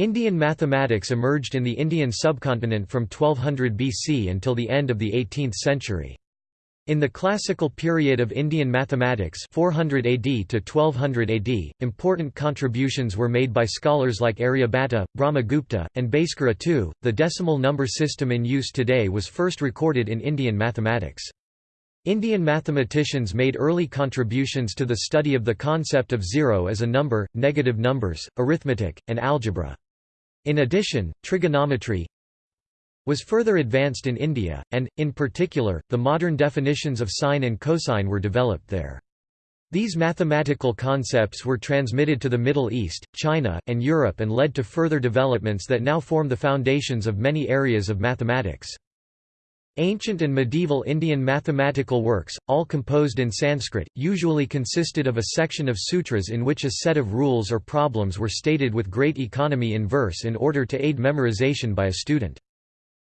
Indian mathematics emerged in the Indian subcontinent from 1200 BC until the end of the 18th century. In the classical period of Indian mathematics 400 AD to 1200 AD, important contributions were made by scholars like Aryabhatta, Brahmagupta, and Bhaskara II. The decimal number system in use today was first recorded in Indian mathematics. Indian mathematicians made early contributions to the study of the concept of zero as a number, negative numbers, arithmetic, and algebra. In addition, trigonometry was further advanced in India, and, in particular, the modern definitions of sine and cosine were developed there. These mathematical concepts were transmitted to the Middle East, China, and Europe and led to further developments that now form the foundations of many areas of mathematics. Ancient and medieval Indian mathematical works, all composed in Sanskrit, usually consisted of a section of sutras in which a set of rules or problems were stated with great economy in verse in order to aid memorization by a student.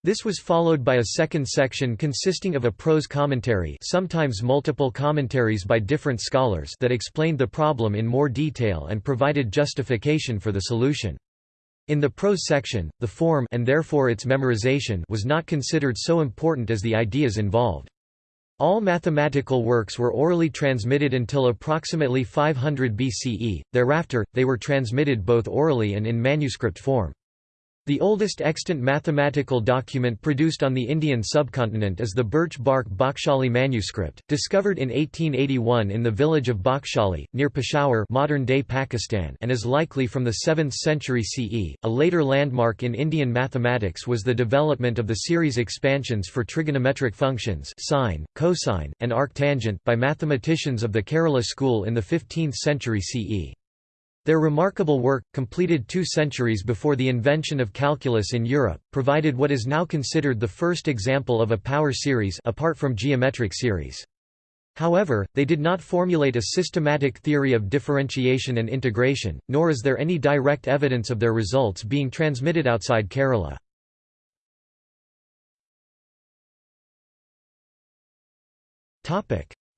This was followed by a second section consisting of a prose commentary sometimes multiple commentaries by different scholars that explained the problem in more detail and provided justification for the solution. In the prose section, the form and therefore its memorization was not considered so important as the ideas involved. All mathematical works were orally transmitted until approximately 500 BCE, thereafter, they were transmitted both orally and in manuscript form. The oldest extant mathematical document produced on the Indian subcontinent is the birch bark Bakshali manuscript, discovered in 1881 in the village of Bakshali, near Peshawar modern-day Pakistan and is likely from the 7th century CE. A later landmark in Indian mathematics was the development of the series expansions for trigonometric functions sine, cosine, and arctangent by mathematicians of the Kerala school in the 15th century CE. Their remarkable work, completed two centuries before the invention of calculus in Europe, provided what is now considered the first example of a power series apart from geometric series. However, they did not formulate a systematic theory of differentiation and integration, nor is there any direct evidence of their results being transmitted outside Kerala.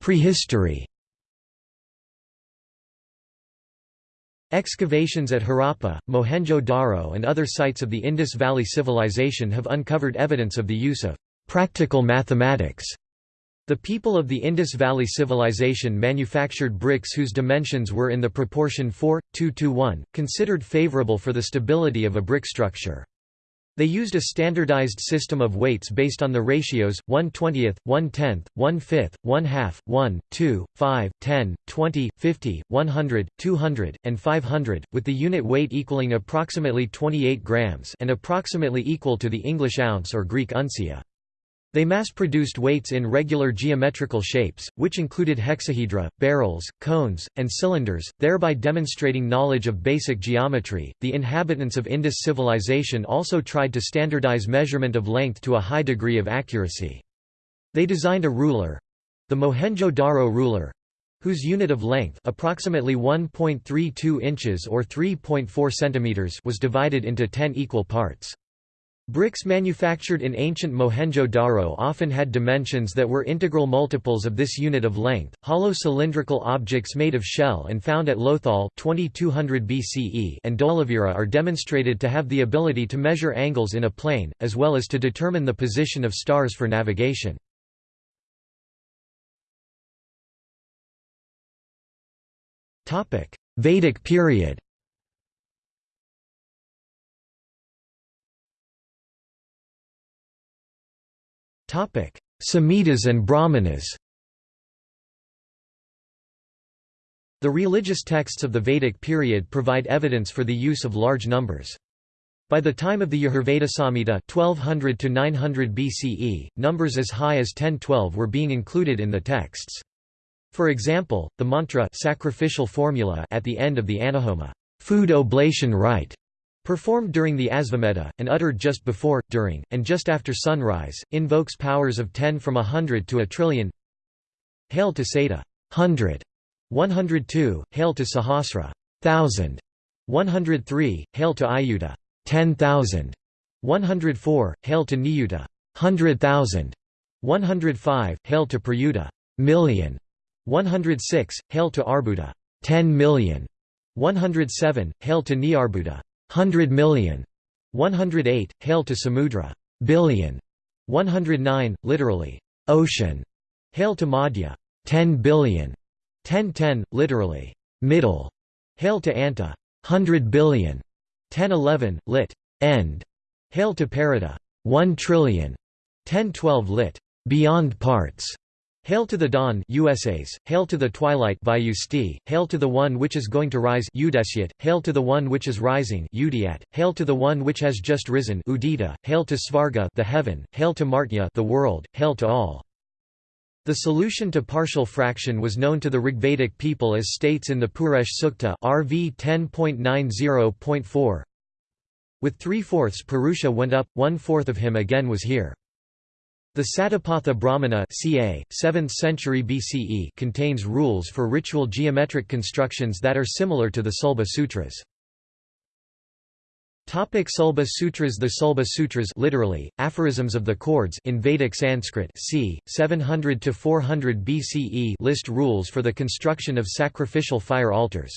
Prehistory Excavations at Harappa, Mohenjo-Daro and other sites of the Indus Valley Civilization have uncovered evidence of the use of practical mathematics. The people of the Indus Valley Civilization manufactured bricks whose dimensions were in the proportion 4, 2 to 1, considered favorable for the stability of a brick structure. They used a standardized system of weights based on the ratios 1 20th, 1 10th, 1 5th, 1 half, 1, 2, 5, 10, 20, 50, 100, 200, and 500, with the unit weight equaling approximately 28 grams and approximately equal to the English ounce or Greek uncia. They mass-produced weights in regular geometrical shapes, which included hexahedra, barrels, cones, and cylinders, thereby demonstrating knowledge of basic geometry. The inhabitants of Indus civilization also tried to standardize measurement of length to a high degree of accuracy. They designed a ruler the Mohenjo-Daro ruler whose unit of length approximately 1.32 inches or 3.4 centimeters was divided into 10 equal parts. Bricks manufactured in ancient Mohenjo-Daro often had dimensions that were integral multiples of this unit of length. Hollow cylindrical objects made of shell and found at Lothal 2200 BCE and Dholavira are demonstrated to have the ability to measure angles in a plane, as well as to determine the position of stars for navigation. Topic: Vedic period Samhitas and Brahmanas The religious texts of the Vedic period provide evidence for the use of large numbers. By the time of the Yajurveda Samhita 1200 to 900 BCE, numbers as high as 10-12 were being included in the texts. For example, the mantra sacrificial formula at the end of the Anahoma food oblation rite Performed during the Asvamedha, and uttered just before, during, and just after sunrise, invokes powers of 10 from a hundred to a trillion. Hail to Sata, hundred, 102, Hail to Sahasra, thousand, 103, Hail to Ayuta, 10,000, 104, Hail to Niyuta, hundred thousand, 105, Hail to Prayuta, million, 106, Hail to Arbuda, 10 million, 107, Hail to Niarbuda, hundred million, 108, Hail to Samudra, billion, 109, literally, ocean, Hail to Madhya, 10 billion, 1010, literally, middle, Hail to Anta, hundred billion, 1011, lit. end, Hail to Parada, 1 trillion, 1012 lit. beyond parts, Hail to the dawn USAs, Hail to the twilight Vyusti, Hail to the one which is going to rise Udesyat, Hail to the one which is rising Udiat, Hail to the one which has just risen Udita, Hail to Svarga the heaven, Hail to Martya the world, Hail to all. The solution to partial fraction was known to the Rigvedic people as states in the Purusha Sukta RV 10.90.4. With three-fourths Purusha went up, one-fourth of him again was here. The Satapatha Brahmana ca. 7th century BCE contains rules for ritual geometric constructions that are similar to the Sulba Sutras. Topic Sulba Sutras The Sulba Sutras literally, aphorisms of the chords in Vedic Sanskrit c. 700–400 BCE list rules for the construction of sacrificial fire altars.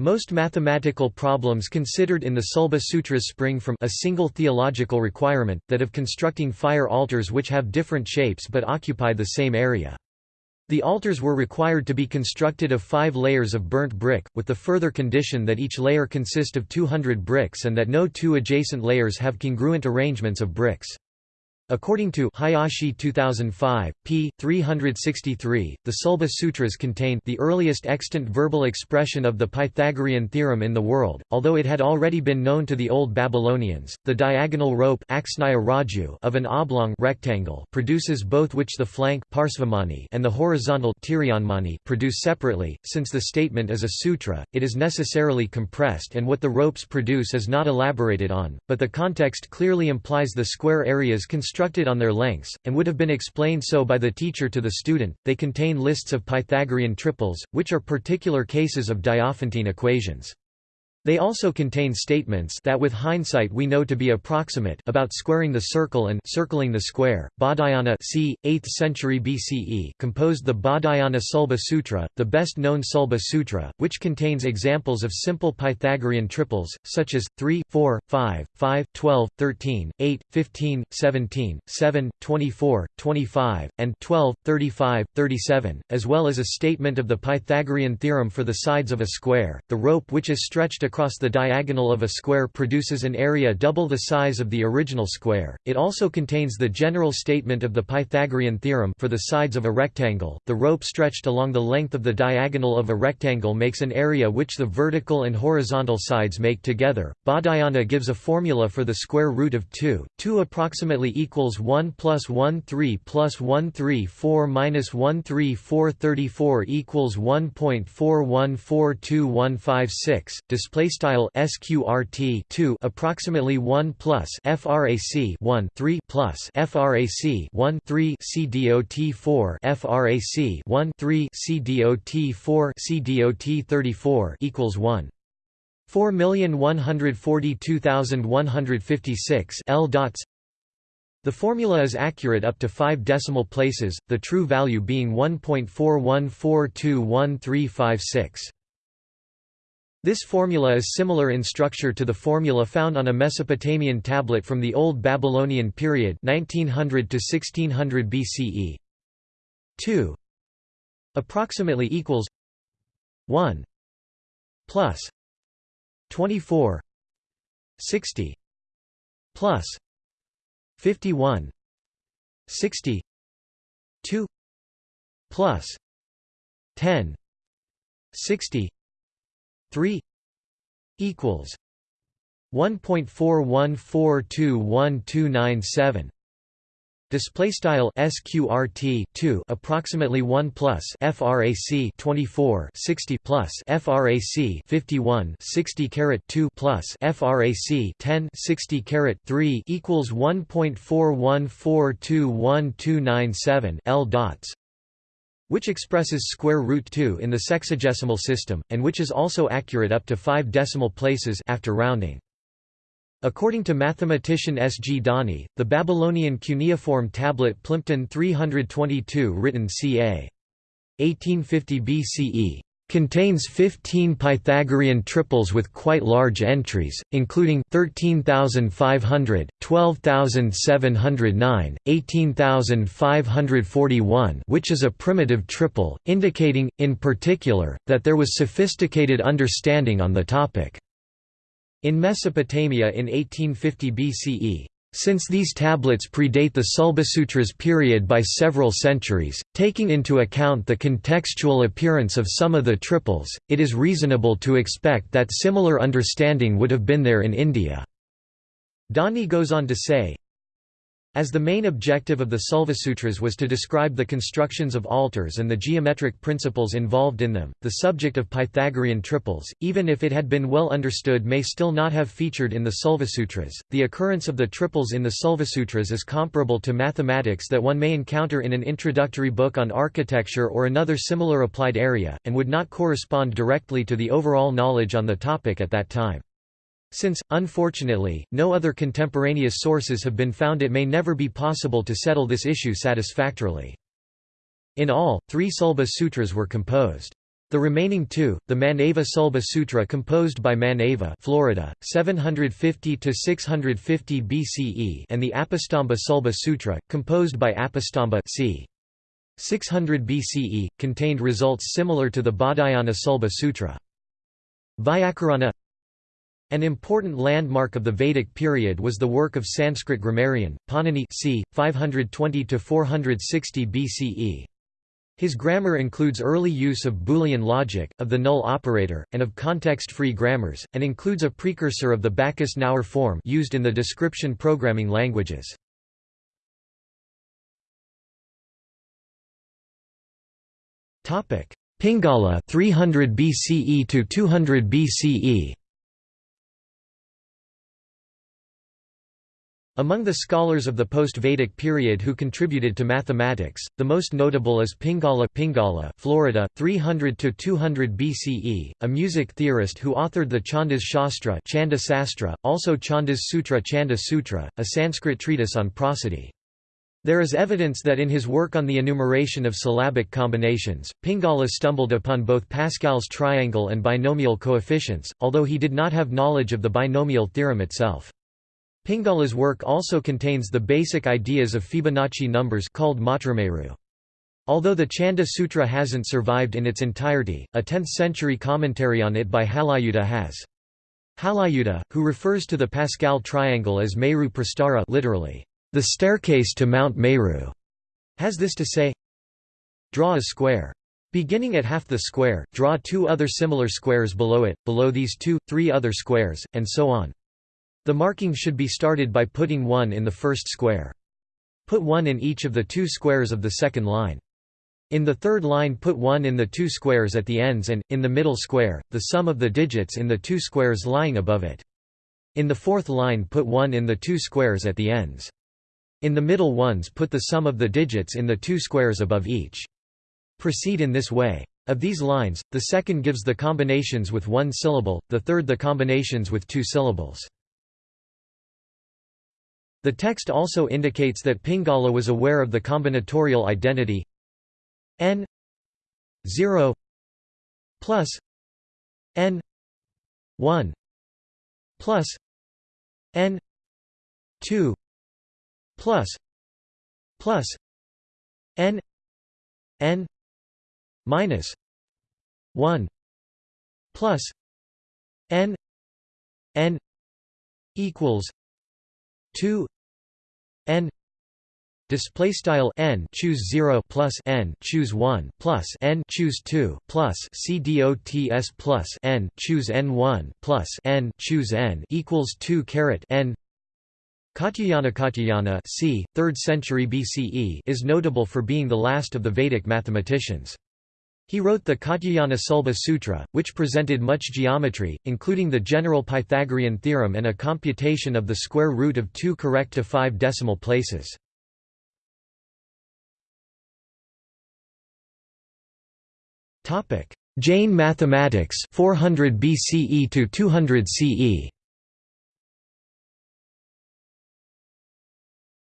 Most mathematical problems considered in the Sulba Sutras spring from a single theological requirement, that of constructing fire altars which have different shapes but occupy the same area. The altars were required to be constructed of five layers of burnt brick, with the further condition that each layer consist of 200 bricks and that no two adjacent layers have congruent arrangements of bricks. According to Hayashi 2005, p. 363, the Sulba Sutras contain the earliest extant verbal expression of the Pythagorean theorem in the world, although it had already been known to the Old Babylonians. The diagonal rope of an oblong rectangle produces both which the flank and the horizontal produce separately. Since the statement is a sutra, it is necessarily compressed and what the ropes produce is not elaborated on, but the context clearly implies the square areas constructed constructed on their lengths, and would have been explained so by the teacher to the student. They contain lists of Pythagorean triples, which are particular cases of Diophantine equations. They also contain statements that with hindsight we know to be approximate about squaring the circle and circling the square. Baudhayana c. 8th century BCE composed the Baudhayana Sulba Sutra, the best known Sulba Sutra, which contains examples of simple Pythagorean triples, such as 3, 4, 5, 5, 12, 13, 8, 15, 17, 7, 24, 25, and 12, 35, 37, as well as a statement of the Pythagorean theorem for the sides of a square. The rope which is stretched across across the diagonal of a square produces an area double the size of the original square. It also contains the general statement of the Pythagorean theorem for the sides of a rectangle. The rope stretched along the length of the diagonal of a rectangle makes an area which the vertical and horizontal sides make together. Baudhayana gives a formula for the square root of 2. 2 approximately equals 1 plus 1 3 plus 1 3 4 minus 1 3 4 34 equals 1.414215 Display display style sqrt 2 approximately 1 plus frac 1 3 plus frac 1 3 cdot 4 frac 1 3 cdot 4 cdot 34 equals 1 4,142,156 L dots the formula is accurate up to 5 decimal places, the true value being 1.41421356. This formula is similar in structure to the formula found on a Mesopotamian tablet from the Old Babylonian period 1900 to 1600 BCE. 2 approximately equals 1 plus 24 60 plus 51 60 2 plus 10 60 3 equals 1.41421297 Display style sqrt 2 approximately 1 plus frac 24 60 plus frac 51 60 caret 2 plus frac 10 60 caret 3 equals 1.41421297 L dots which expresses square root 2 in the sexagesimal system, and which is also accurate up to 5 decimal places after rounding. According to mathematician S. G. Dani, the Babylonian cuneiform tablet Plimpton 322 written ca. 1850 BCE Contains 15 Pythagorean triples with quite large entries, including 13,500, 12,709, 18,541 which is a primitive triple, indicating, in particular, that there was sophisticated understanding on the topic. In Mesopotamia in 1850 BCE, since these tablets predate the Sulbasutras period by several centuries, taking into account the contextual appearance of some of the triples, it is reasonable to expect that similar understanding would have been there in India. Dani goes on to say, as the main objective of the Sulvasutras was to describe the constructions of altars and the geometric principles involved in them, the subject of Pythagorean triples, even if it had been well understood may still not have featured in the Sulvasutras. The occurrence of the triples in the Sulvasutras is comparable to mathematics that one may encounter in an introductory book on architecture or another similar applied area, and would not correspond directly to the overall knowledge on the topic at that time. Since, unfortunately, no other contemporaneous sources have been found it may never be possible to settle this issue satisfactorily. In all, three Sulba Sutras were composed. The remaining two, the Manava Sulba Sutra composed by Manava Florida, 750–650 BCE and the Apastamba Sulba Sutra, composed by Apastamba c. 600 BCE, contained results similar to the Baudhayana Sulba Sutra. Vyakarana an important landmark of the Vedic period was the work of Sanskrit grammarian, Panini c. 520–460 BCE. His grammar includes early use of Boolean logic, of the null operator, and of context-free grammars, and includes a precursor of the Backus-Naur form used in the description programming languages. Pingala 300 BCE to 200 BCE Among the scholars of the post-Vedic period who contributed to mathematics, the most notable is Pingala, Pingala Florida, 300–200 BCE, a music theorist who authored the Chandas Shastra Chanda Sastra, also Chandas Sutra Chanda Sutra, a Sanskrit treatise on prosody. There is evidence that in his work on the enumeration of syllabic combinations, Pingala stumbled upon both Pascal's triangle and binomial coefficients, although he did not have knowledge of the binomial theorem itself. Pingala's work also contains the basic ideas of Fibonacci numbers called Matrameru. Although the Chanda Sutra hasn't survived in its entirety, a 10th-century commentary on it by Halayuta has. Halayuta, who refers to the Pascal triangle as Meru Prastara literally, the staircase to Mount Meru, has this to say, Draw a square. Beginning at half the square, draw two other similar squares below it, below these two, three other squares, and so on. The marking should be started by putting 1 in the first square. Put 1 in each of the two squares of the second line. In the third line put 1 in the two squares at the ends and, in the middle square, the sum of the digits in the two squares lying above it. In the fourth line put 1 in the two squares at the ends. In the middle ones put the sum of the digits in the two squares above each. Proceed in this way. Of these lines, the second gives the combinations with one syllable, the third the combinations with two syllables. The text also indicates that Pingala was aware of the combinatorial identity n 0 plus n 1 plus n 2 plus plus n n minus 1 plus n n equals 2 n display style n choose 0 plus n choose 1 plus n choose 2 plus c dots plus n choose n1 plus n choose n equals 2 caret n Katyayana Katyayana c. 3rd century BCE is notable for being the last of the Vedic mathematicians. He wrote the Katyayana Sulba Sutra, which presented much geometry, including the general Pythagorean theorem and a computation of the square root of 2 correct to 5 decimal places. Jain mathematics 400 BCE to 200 CE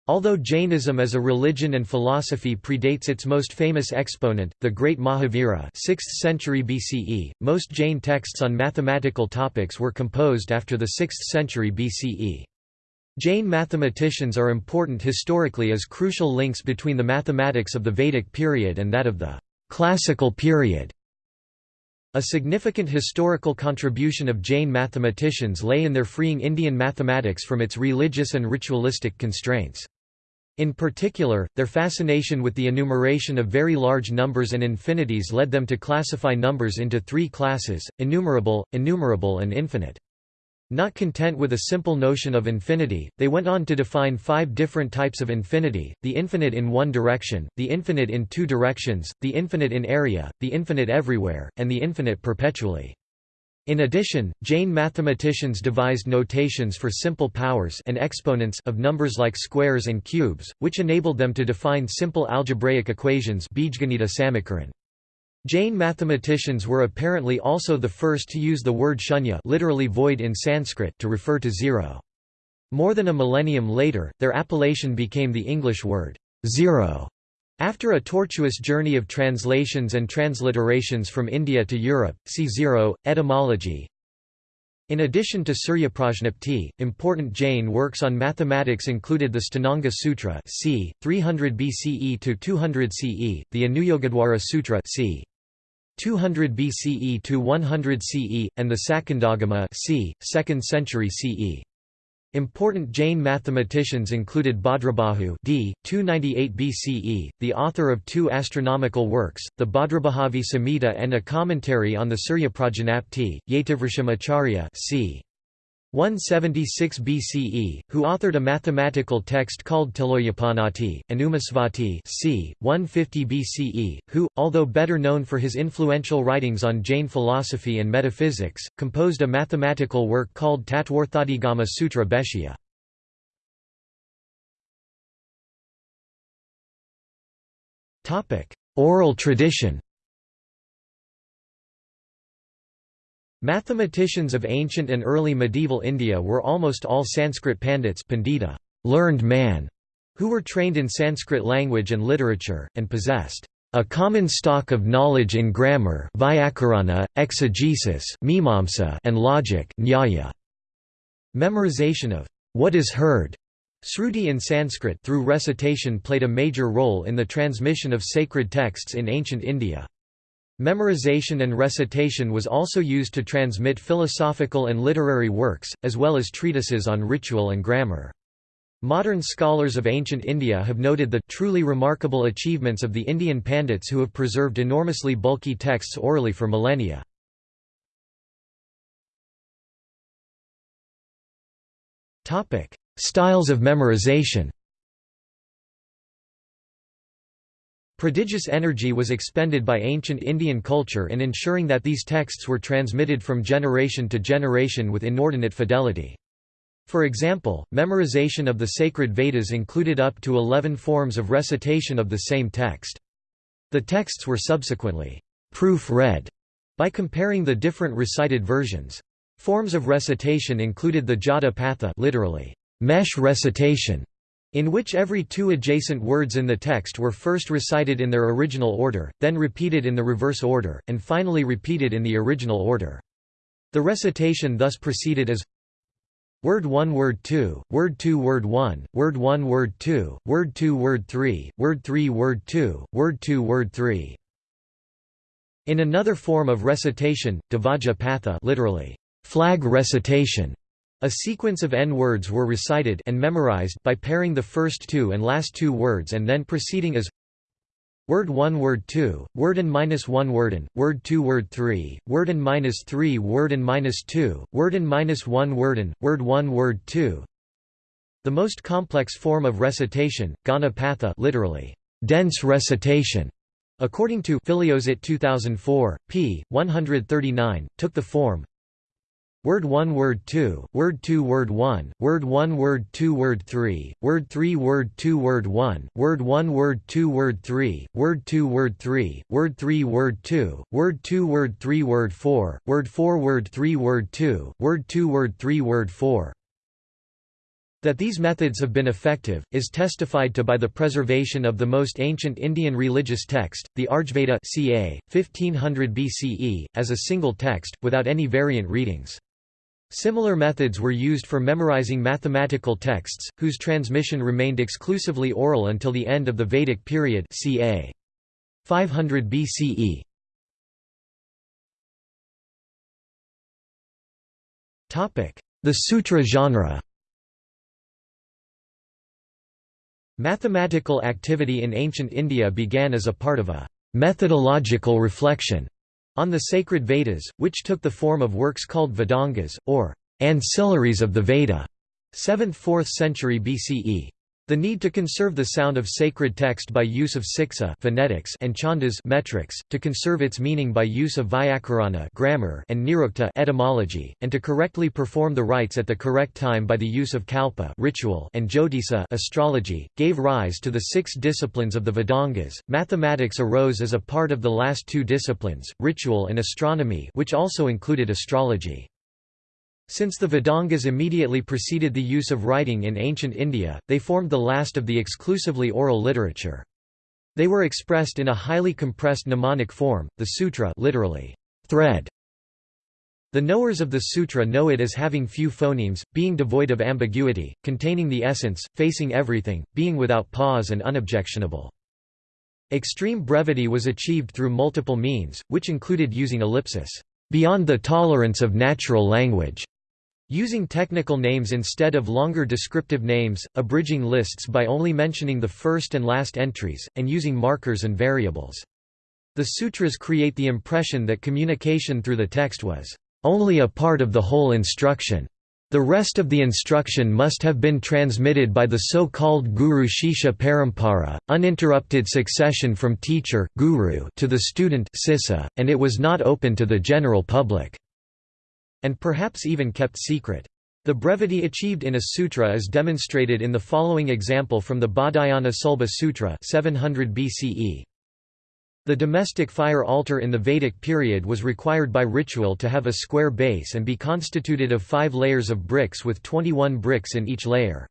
Although Jainism as a religion and philosophy predates its most famous exponent, the great Mahavira 6th century BCE, most Jain texts on mathematical topics were composed after the 6th century BCE. Jain mathematicians are important historically as crucial links between the mathematics of the Vedic period and that of the classical period. A significant historical contribution of Jain mathematicians lay in their freeing Indian mathematics from its religious and ritualistic constraints. In particular, their fascination with the enumeration of very large numbers and infinities led them to classify numbers into three classes, enumerable, innumerable and infinite. Not content with a simple notion of infinity, they went on to define five different types of infinity, the infinite in one direction, the infinite in two directions, the infinite in area, the infinite everywhere, and the infinite perpetually. In addition, Jain mathematicians devised notations for simple powers and exponents of numbers like squares and cubes, which enabled them to define simple algebraic equations Jain mathematicians were apparently also the first to use the word shunya literally void in Sanskrit to refer to zero. More than a millennium later, their appellation became the English word zero. After a tortuous journey of translations and transliterations from India to Europe, see zero, etymology. In addition to Suryaprajnapti, important Jain works on mathematics included the Stananga Sutra c. 300 BCE to 200 CE, the Anuyogadwara Sutra c. 200 BCE to 100 CE, and the Sakandagama c. 2nd century CE. Important Jain mathematicians included Bhadrabahu d. 298 BCE, the author of two astronomical works, the Bhadrabahavi Samhita and a commentary on the Surya Prajanapti, Yativrisham Acharya c. 176 BCE, who authored a mathematical text called Tiloyapanati, and Umasvati c. 150 BCE, who, although better known for his influential writings on Jain philosophy and metaphysics, composed a mathematical work called Tatvarthadigama Sutra Bhashya. Oral tradition Mathematicians of ancient and early medieval India were almost all Sanskrit pandits pandita, learned man, who were trained in Sanskrit language and literature, and possessed a common stock of knowledge in grammar Vyakarana, exegesis mimamsa, and logic nyaya. Memorization of what is heard Sruti in Sanskrit through recitation played a major role in the transmission of sacred texts in ancient India. Memorization and recitation was also used to transmit philosophical and literary works, as well as treatises on ritual and grammar. Modern scholars of ancient India have noted the truly remarkable achievements of the Indian Pandits who have preserved enormously bulky texts orally for millennia. Styles of memorization Prodigious energy was expended by ancient Indian culture in ensuring that these texts were transmitted from generation to generation with inordinate fidelity. For example, memorization of the sacred Vedas included up to eleven forms of recitation of the same text. The texts were subsequently proof-read by comparing the different recited versions. Forms of recitation included the jata patha literally, mesh recitation, in which every two adjacent words in the text were first recited in their original order, then repeated in the reverse order, and finally repeated in the original order. The recitation thus proceeded as Word 1 Word 2, Word 2 Word 1, Word 1 Word 2, Word 2 Word 3, Word 3 Word 2, Word 2 Word 3. In another form of recitation, Dvaja Patha literally, flag recitation, a sequence of n words were recited and memorized by pairing the first two and last two words and then proceeding as Word 1 Word 2, word and minus 1 word and, word 2 word 3, word and minus 3 word and minus 2, word and minus 1 word and, word 1 word 2 The most complex form of recitation, Gana Patha literally, dense recitation, according to Filliozat 2004, p. 139, took the form Word 1 Word 2, Word 2 Word 1, Word 1 Word 2 Word 3, Word 3 Word 2 Word 1, Word 1 Word 2 Word 3, Word 2 Word 3, Word 3 Word 2, Word 2 Word 3 Word 4, Word 4 Word 3 Word 2, Word 2 Word 3 Word 4. That these methods have been effective, is testified to by the preservation of the most ancient Indian religious text, the Arjveda ca. 1500 BCE, as a single text, without any variant readings. Similar methods were used for memorizing mathematical texts, whose transmission remained exclusively oral until the end of the Vedic period ca. 500 BCE. The sutra genre Mathematical activity in ancient India began as a part of a methodological reflection on the sacred Vedas, which took the form of works called Vedangas, or ancillaries of the Veda, 7th–4th century BCE. The need to conserve the sound of sacred text by use of siksa phonetics and chandas metrics, to conserve its meaning by use of vyakarana grammar and nirukta etymology, and to correctly perform the rites at the correct time by the use of kalpa ritual and jyotisa astrology, gave rise to the six disciplines of the Vedangas. Mathematics arose as a part of the last two disciplines, ritual and astronomy which also included astrology. Since the Vedangas immediately preceded the use of writing in ancient India, they formed the last of the exclusively oral literature. They were expressed in a highly compressed mnemonic form, the sutra literally, thread. The knowers of the sutra know it as having few phonemes, being devoid of ambiguity, containing the essence, facing everything, being without pause and unobjectionable. Extreme brevity was achieved through multiple means, which included using ellipsis, beyond the tolerance of natural language, Using technical names instead of longer descriptive names, abridging lists by only mentioning the first and last entries, and using markers and variables. The sutras create the impression that communication through the text was only a part of the whole instruction. The rest of the instruction must have been transmitted by the so-called Guru Shishya Parampara, uninterrupted succession from teacher guru to the student sissa, and it was not open to the general public and perhaps even kept secret. The brevity achieved in a sutra is demonstrated in the following example from the Baudhayana Sulba Sutra 700 BCE. The domestic fire altar in the Vedic period was required by ritual to have a square base and be constituted of five layers of bricks with 21 bricks in each layer.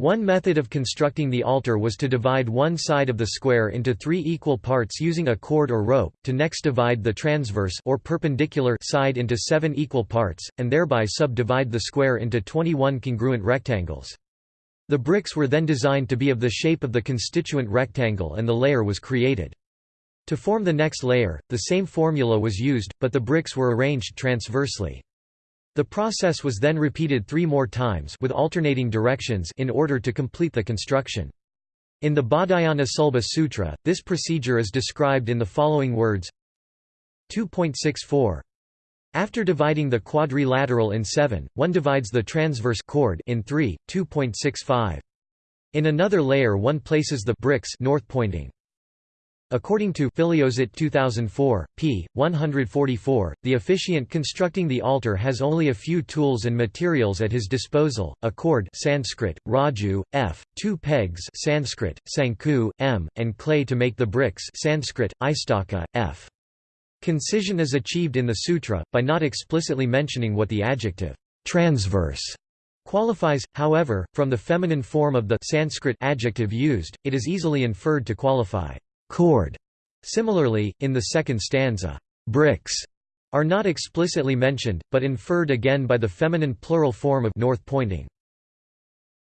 One method of constructing the altar was to divide one side of the square into three equal parts using a cord or rope, to next divide the transverse or perpendicular side into seven equal parts, and thereby subdivide the square into 21 congruent rectangles. The bricks were then designed to be of the shape of the constituent rectangle and the layer was created. To form the next layer, the same formula was used, but the bricks were arranged transversely. The process was then repeated three more times with alternating directions in order to complete the construction. In the Baudhayana Sulba Sutra, this procedure is described in the following words 2.64. After dividing the quadrilateral in 7, one divides the transverse chord in 3, 2.65. In another layer one places the bricks north pointing. According to Filliozat 2004, p. 144, the officiant constructing the altar has only a few tools and materials at his disposal, a cord Sanskrit, raju, f, two pegs Sanskrit, sanku, m, and clay to make the bricks Sanskrit, istaka, f. Concision is achieved in the sutra, by not explicitly mentioning what the adjective transverse qualifies, however, from the feminine form of the Sanskrit adjective used, it is easily inferred to qualify cord. Similarly, in the second stanza, bricks are not explicitly mentioned, but inferred again by the feminine plural form of north pointing.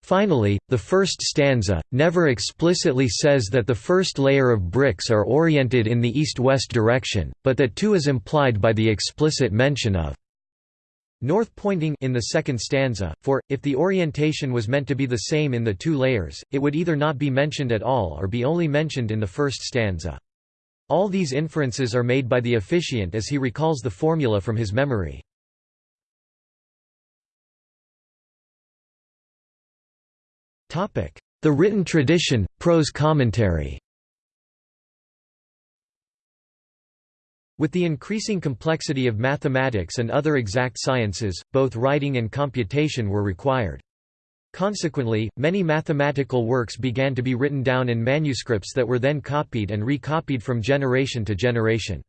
Finally, the first stanza, never explicitly says that the first layer of bricks are oriented in the east-west direction, but that two is implied by the explicit mention of north pointing in the second stanza, for, if the orientation was meant to be the same in the two layers, it would either not be mentioned at all or be only mentioned in the first stanza. All these inferences are made by the officiant as he recalls the formula from his memory. The written tradition, prose commentary With the increasing complexity of mathematics and other exact sciences, both writing and computation were required. Consequently, many mathematical works began to be written down in manuscripts that were then copied and recopied from generation to generation.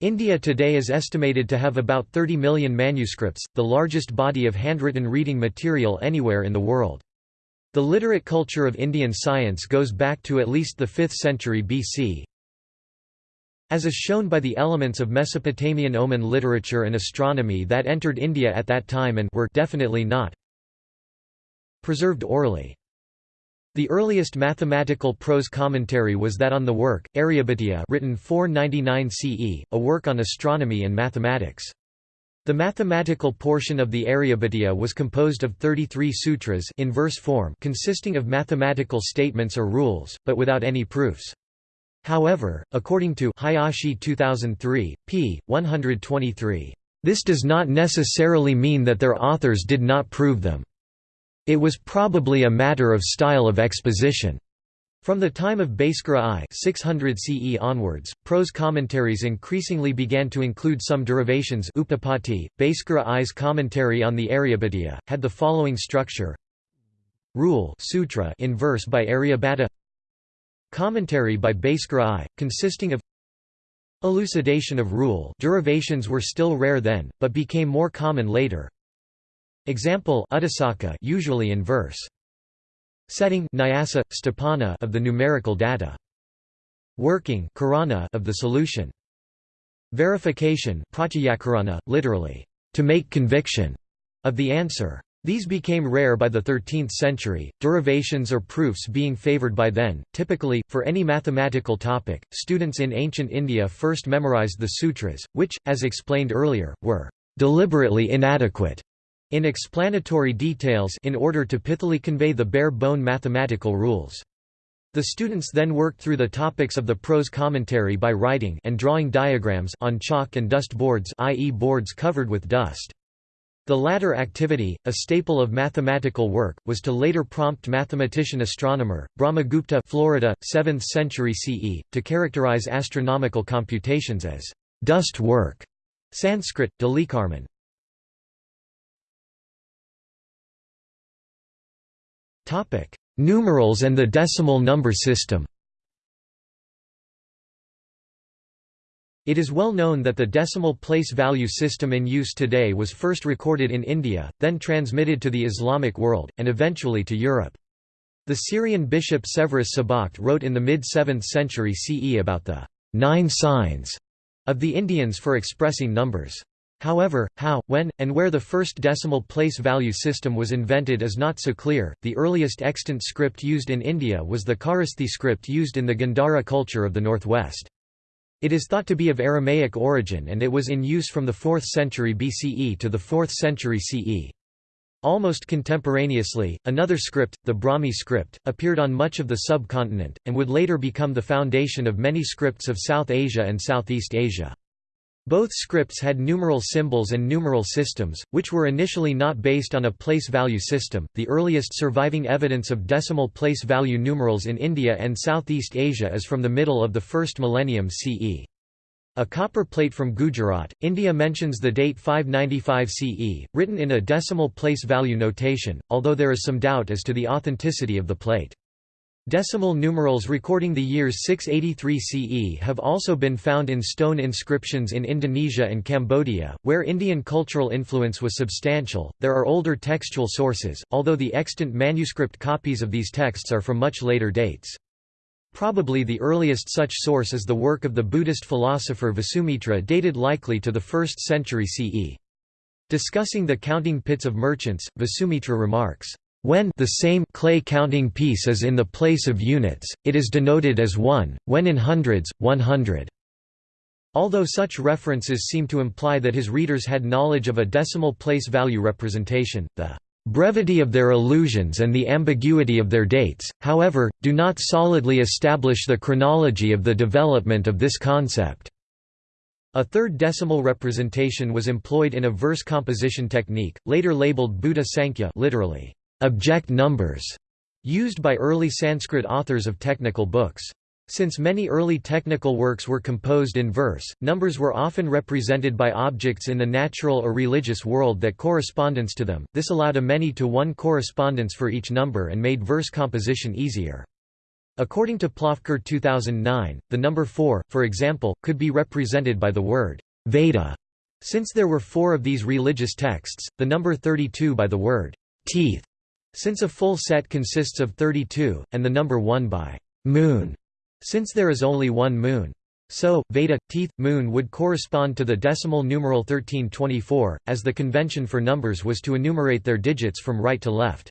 India today is estimated to have about 30 million manuscripts, the largest body of handwritten reading material anywhere in the world. The literate culture of Indian science goes back to at least the 5th century BC. As is shown by the elements of Mesopotamian omen literature and astronomy that entered India at that time and were definitely not preserved orally. The earliest mathematical prose commentary was that on the work, Aryabhatiya written 499 CE, a work on astronomy and mathematics. The mathematical portion of the Aryabhatiya was composed of 33 sutras in verse form consisting of mathematical statements or rules, but without any proofs. However, according to Hayashi 2003, p. 123, this does not necessarily mean that their authors did not prove them. It was probably a matter of style of exposition. From the time of Bhaskara I 600 CE onwards, prose commentaries increasingly began to include some derivations upapatti. Bhaskara I's commentary on the Aryabhatiya, had the following structure Rule sutra in verse by Aryabhata Commentary by Bhaskara I, consisting of Elucidation of rule derivations were still rare then, but became more common later. Example usually in verse. Setting Nyasa, Sthapana of the numerical data. Working Karana of the solution. Verification Pratyakarana, literally, to make conviction, of the answer. These became rare by the 13th century, derivations or proofs being favored by then. Typically, for any mathematical topic, students in ancient India first memorized the sutras, which, as explained earlier, were deliberately inadequate in explanatory details in order to pithily convey the bare-bone mathematical rules. The students then worked through the topics of the prose commentary by writing and drawing diagrams on chalk and dust boards i.e. boards covered with dust. The latter activity, a staple of mathematical work, was to later prompt mathematician-astronomer, Brahmagupta Florida, 7th century CE, to characterize astronomical computations as dust work. Sanskrit, Dalikarman. Numerals and the decimal number system. It is well known that the decimal place value system in use today was first recorded in India, then transmitted to the Islamic world, and eventually to Europe. The Syrian bishop Severus Sebokht wrote in the mid-7th century CE about the nine signs of the Indians for expressing numbers. However, how, when, and where the first decimal place value system was invented is not so clear. The earliest extant script used in India was the Kharosthi script used in the Gandhara culture of the northwest. It is thought to be of Aramaic origin and it was in use from the 4th century BCE to the 4th century CE. Almost contemporaneously, another script, the Brahmi script, appeared on much of the subcontinent, and would later become the foundation of many scripts of South Asia and Southeast Asia. Both scripts had numeral symbols and numeral systems, which were initially not based on a place value system. The earliest surviving evidence of decimal place value numerals in India and Southeast Asia is from the middle of the first millennium CE. A copper plate from Gujarat, India mentions the date 595 CE, written in a decimal place value notation, although there is some doubt as to the authenticity of the plate. Decimal numerals recording the years 683 CE have also been found in stone inscriptions in Indonesia and Cambodia, where Indian cultural influence was substantial. There are older textual sources, although the extant manuscript copies of these texts are from much later dates. Probably the earliest such source is the work of the Buddhist philosopher Vasumitra dated likely to the 1st century CE. Discussing the counting pits of merchants, Vasumitra remarks, when the same clay counting piece is in the place of units, it is denoted as 1, when in hundreds, 100. Although such references seem to imply that his readers had knowledge of a decimal place value representation, the brevity of their allusions and the ambiguity of their dates, however, do not solidly establish the chronology of the development of this concept. A third decimal representation was employed in a verse composition technique, later labeled Buddha Sankhya literally, object numbers, used by early Sanskrit authors of technical books. Since many early technical works were composed in verse, numbers were often represented by objects in the natural or religious world that correspondence to them, this allowed a many-to-one correspondence for each number and made verse composition easier. According to Plofker 2009, the number 4, for example, could be represented by the word Veda. Since there were four of these religious texts, the number 32 by the word teeth, since a full set consists of 32, and the number 1 by moon, since there is only one moon. So, Veda, teeth, moon would correspond to the decimal numeral 1324, as the convention for numbers was to enumerate their digits from right to left.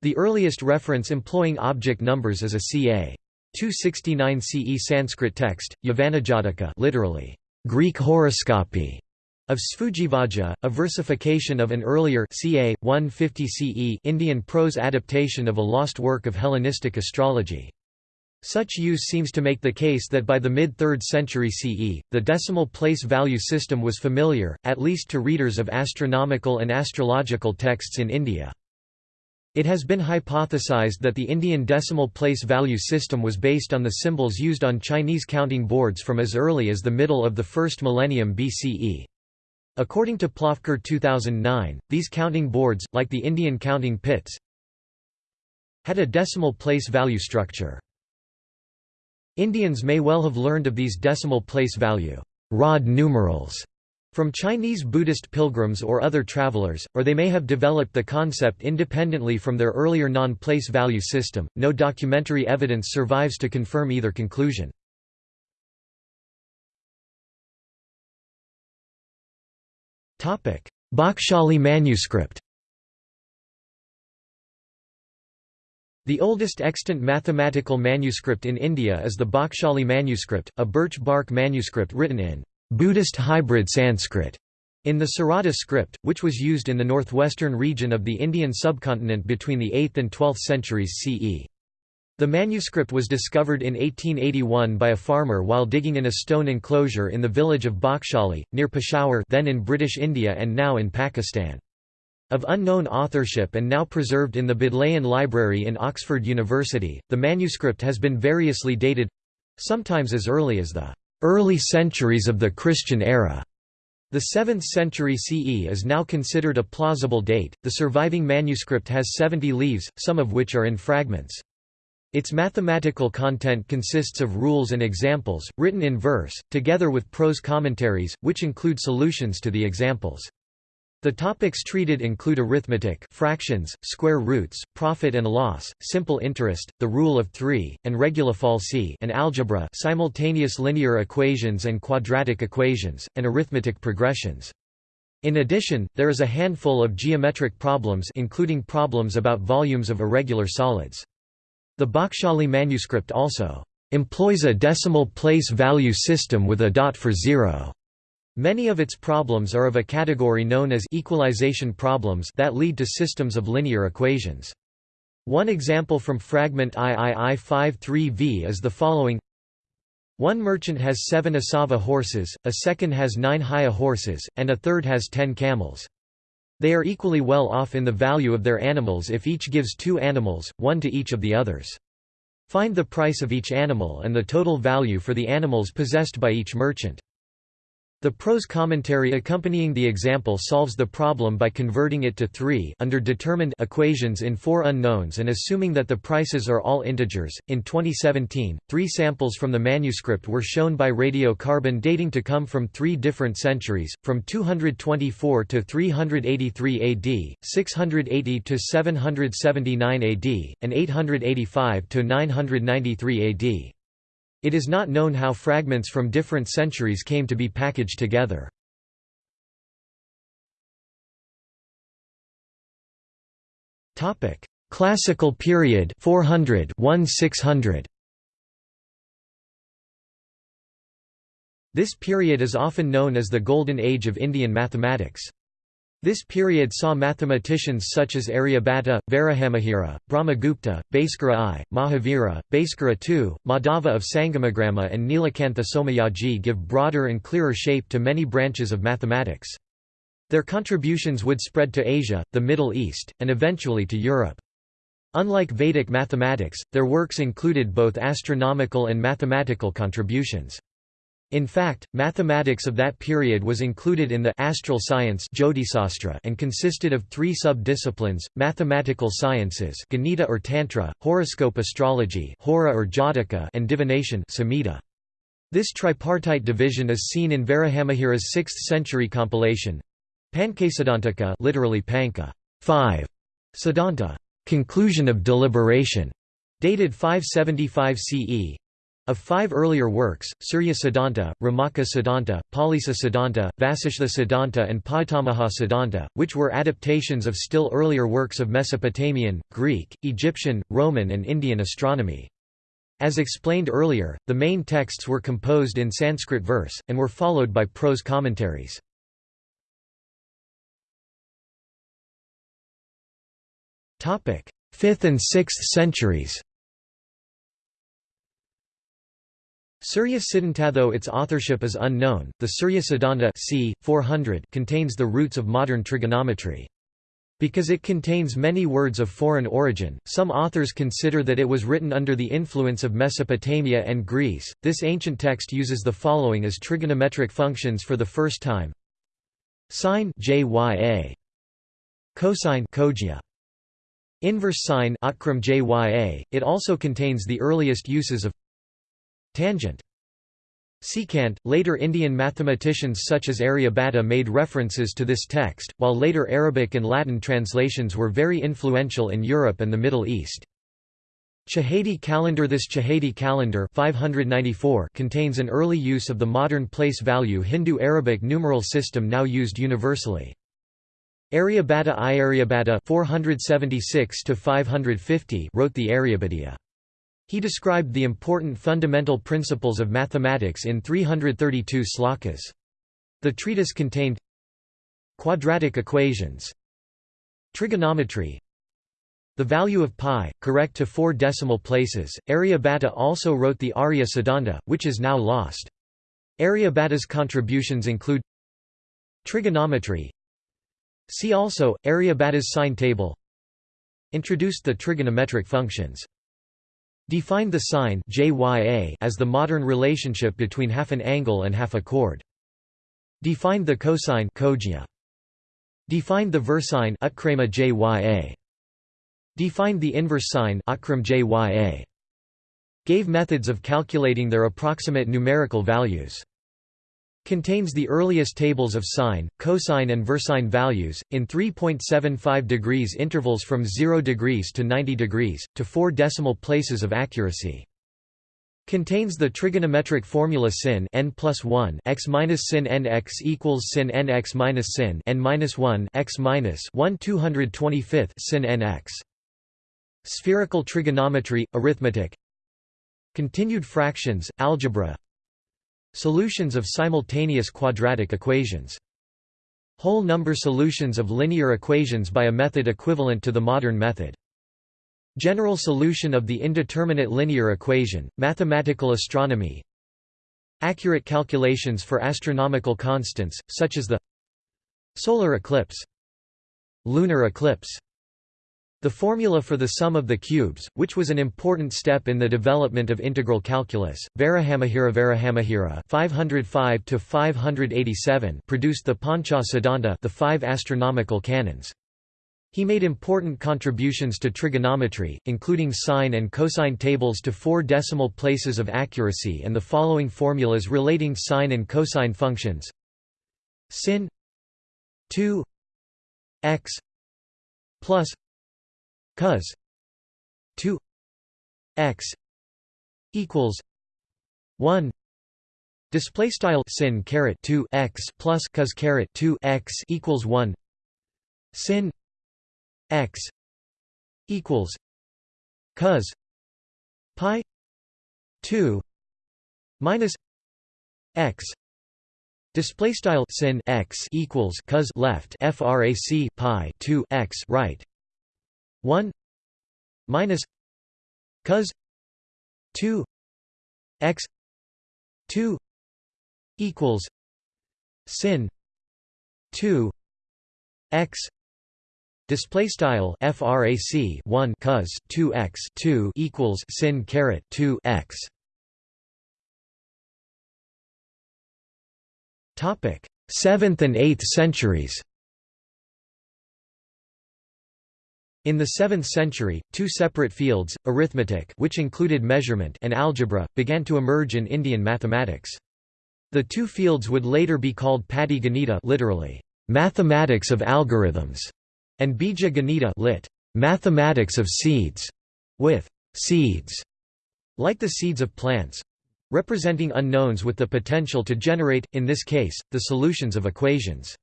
The earliest reference employing object numbers is a ca. 269 CE Sanskrit text, Yavanajataka literally, Greek horoscopy, of Sphujidhvaja, a versification of an earlier ca. 150 CE Indian prose adaptation of a lost work of Hellenistic astrology. Such use seems to make the case that by the mid-3rd century CE, the decimal place value system was familiar, at least to readers of astronomical and astrological texts in India. It has been hypothesized that the Indian decimal place value system was based on the symbols used on Chinese counting boards from as early as the middle of the first millennium BCE. According to Plofker 2009, these counting boards, like the Indian counting pits, had a decimal place value structure. Indians may well have learned of these decimal place value rod numerals from Chinese Buddhist pilgrims or other travelers, or they may have developed the concept independently from their earlier non-place value system. No documentary evidence survives to confirm either conclusion. Topic: Bakhshali manuscript. The oldest extant mathematical manuscript in India is the Bakhshali manuscript, a birch bark manuscript written in Buddhist hybrid Sanskrit in the Sarada script, which was used in the northwestern region of the Indian subcontinent between the 8th and 12th centuries CE. The manuscript was discovered in 1881 by a farmer while digging in a stone enclosure in the village of Bakhshali, near Peshawar then in British India and now in Pakistan. Of unknown authorship and now preserved in the Bodleian Library in Oxford University, the manuscript has been variously dated—sometimes as early as the early centuries of the Christian era. The 7th century CE is now considered a plausible date. The surviving manuscript has 70 leaves, some of which are in fragments. Its mathematical content consists of rules and examples, written in verse, together with prose commentaries, which include solutions to the examples. The topics treated include arithmetic fractions, square roots, profit and loss, simple interest, the rule of three, and regula falsi and algebra simultaneous linear equations and quadratic equations, and arithmetic progressions. In addition, there is a handful of geometric problems including problems about volumes of irregular solids. The Bakhshali manuscript also employs a decimal place value system with a dot for zero. Many of its problems are of a category known as equalization problems that lead to systems of linear equations. One example from fragment III53V is the following One merchant has seven Asava horses, a second has nine Haya horses, and a third has ten camels. They are equally well off in the value of their animals if each gives two animals, one to each of the others. Find the price of each animal and the total value for the animals possessed by each merchant. The prose commentary accompanying the example solves the problem by converting it to three under determined equations in four unknowns and assuming that the prices are all integers. In 2017, three samples from the manuscript were shown by radiocarbon dating to come from three different centuries, from 224 to 383 AD, 680 to 779 AD, and 885 to 993 AD. It is not known how fragments from different centuries came to be packaged together. Classical period 400 1600 This period is often known as the Golden Age of Indian mathematics. This period saw mathematicians such as Aryabhata, Varahamihira, Brahmagupta, Bhaskara I, Mahavira, Bhaskara II, Madhava of Sangamagrama and Nilakantha Somayaji give broader and clearer shape to many branches of mathematics. Their contributions would spread to Asia, the Middle East, and eventually to Europe. Unlike Vedic mathematics, their works included both astronomical and mathematical contributions. In fact, mathematics of that period was included in the astral science and consisted of three sub-disciplines, mathematical sciences Ganita or Tantra, horoscope astrology Hora or Jataka and divination Samhita. This tripartite division is seen in Varahamihira's 6th-century compilation Pankasiddhantaka literally Panka 5, Siddhanta, conclusion of deliberation, dated 575 CE. Of five earlier works, Surya Siddhanta, Romaka Siddhanta, Paulisa Siddhanta, Vasishtha Siddhanta and Pitamaha Siddhanta, which were adaptations of still earlier works of Mesopotamian, Greek, Egyptian, Roman and Indian astronomy. As explained earlier, the main texts were composed in Sanskrit verse, and were followed by prose commentaries. 5th and 6th centuries Surya Siddhanta Though its authorship is unknown, the Surya Siddhanta c. 400 contains the roots of modern trigonometry. Because it contains many words of foreign origin, some authors consider that it was written under the influence of Mesopotamia and Greece. This ancient text uses the following as trigonometric functions for the first time: sine jya, cosine kojya, Inverse sine jya. it also contains the earliest uses of tangent. Secant, later Indian mathematicians such as Aryabhata made references to this text, while later Arabic and Latin translations were very influential in Europe and the Middle East. Chhedi calendar This Chhedi calendar 594 contains an early use of the modern place value Hindu-Arabic numeral system now used universally. Aryabhata I Aryabhata 476 wrote the Aryabhatiya. He described the important fundamental principles of mathematics in 332 slokas. The treatise contained quadratic equations, trigonometry, the value of pi, correct to four decimal places. Aryabhata also wrote the Arya Siddhanta, which is now lost. Aryabhata's contributions include trigonometry, See also, Aryabhata's sine table Introduced the trigonometric functions. Defined the sine as the modern relationship between half an angle and half a chord. Defined the cosine Defined the versine Defined the inverse sine Gave methods of calculating their approximate numerical values. Contains the earliest tables of sine, cosine and versine values, in 3.75 degrees intervals from 0 degrees to 90 degrees, to 4 decimal places of accuracy. Contains the trigonometric formula sin n plus 1 x minus sin n x equals sin n x minus sin n minus 1 x minus 1 225th sin n x. Spherical trigonometry, arithmetic Continued fractions, algebra Solutions of simultaneous quadratic equations. Whole number solutions of linear equations by a method equivalent to the modern method. General solution of the indeterminate linear equation, mathematical astronomy Accurate calculations for astronomical constants, such as the solar eclipse lunar eclipse the formula for the sum of the cubes, which was an important step in the development of integral calculus, Varahamihira Varahamihira 505 to 587 produced the Pancha Siddhanta, the five astronomical canons. He made important contributions to trigonometry, including sine and cosine tables to four decimal places of accuracy and the following formulas relating sine and cosine functions sin 2 x plus cos 2 x equals 1 display style sin caret 2 x plus cos caret 2 x equals 1 sin x equals cos pi 2 minus x display style sin x equals cos left frac pi 2 x right 1 minus cos 2 x 2 equals sin 2 x Display style frac 1 cos 2 x 2 equals sin caret 2 x Topic: 7th and 8th centuries. In the 7th century, two separate fields, arithmetic which included measurement and algebra, began to emerge in Indian mathematics. The two fields would later be called Patti Ganita literally, mathematics of algorithms, and Bija Ganita lit. Mathematics of seeds, with seeds, like the seeds of plants, representing unknowns with the potential to generate, in this case, the solutions of equations.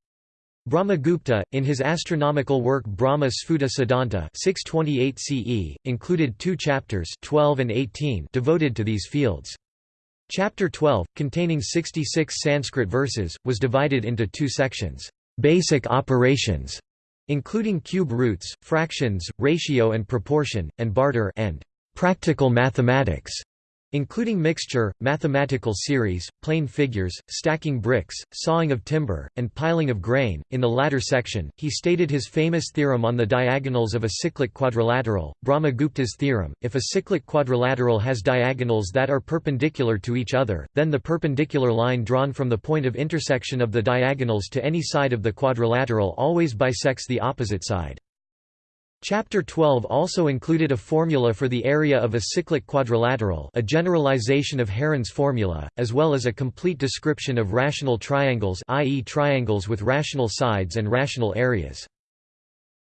Brahmagupta, in his astronomical work Brahma Sphuta Siddhanta 628 CE, included two chapters 12 and 18 devoted to these fields. Chapter 12, containing 66 Sanskrit verses, was divided into two sections, "'Basic Operations' including cube roots, fractions, ratio and proportion, and barter and practical mathematics, including mixture, mathematical series, plane figures, stacking bricks, sawing of timber, and piling of grain. In the latter section, he stated his famous theorem on the diagonals of a cyclic quadrilateral, Brahmagupta's theorem. If a cyclic quadrilateral has diagonals that are perpendicular to each other, then the perpendicular line drawn from the point of intersection of the diagonals to any side of the quadrilateral always bisects the opposite side. Chapter 12 also included a formula for the area of a cyclic quadrilateral a generalization of Heron's formula, as well as a complete description of rational triangles i.e. triangles with rational sides and rational areas.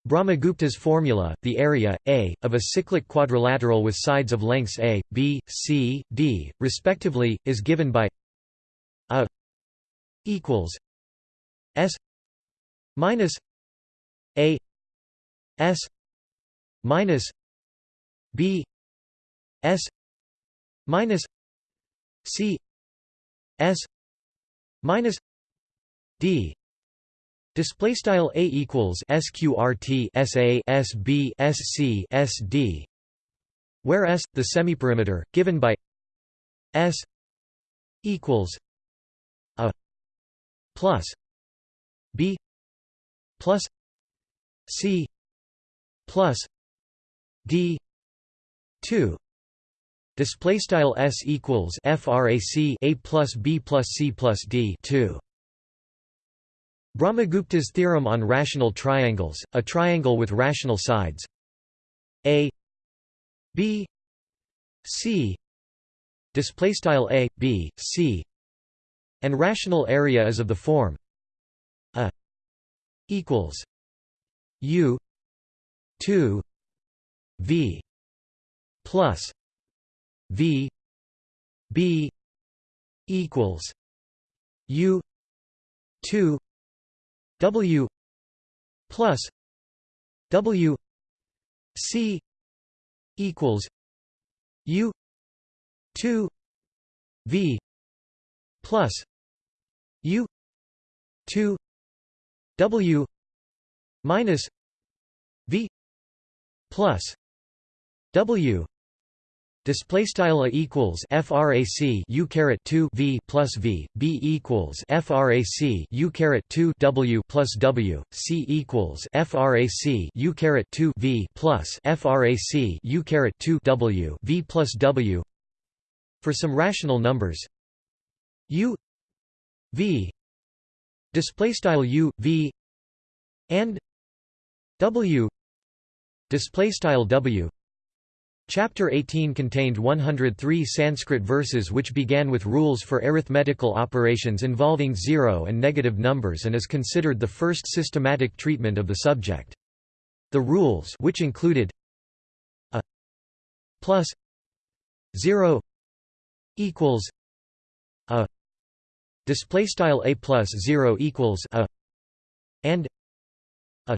Brahmagupta's formula, the area, A, of a cyclic quadrilateral with sides of lengths A, B, C, D, respectively, is given by A equals S minus A S minus B S minus C S minus D. Display style a equals sqrt sa sb sc sd, where s the semiperimeter given by s equals a plus b plus c plus d 2 display style s equals frac a plus b plus c plus d 2 Brahmagupta's theorem on rational triangles, a triangle with rational sides. A b c display style a b c and rational area is of the form a equals u 2 V plus V B equals U two W plus W C equals U two V plus U two W minus V plus W display style equals frac u caret 2 v plus v b equals frac u caret 2 w plus w c equals frac u caret 2 v plus frac u caret 2 w v plus w. For some rational numbers u v display style u v and w display style w Chapter 18 contained 103 Sanskrit verses which began with rules for arithmetical operations involving zero and negative numbers and is considered the first systematic treatment of the subject. The rules which included a plus 0 equals a display style a plus 0 equals a and a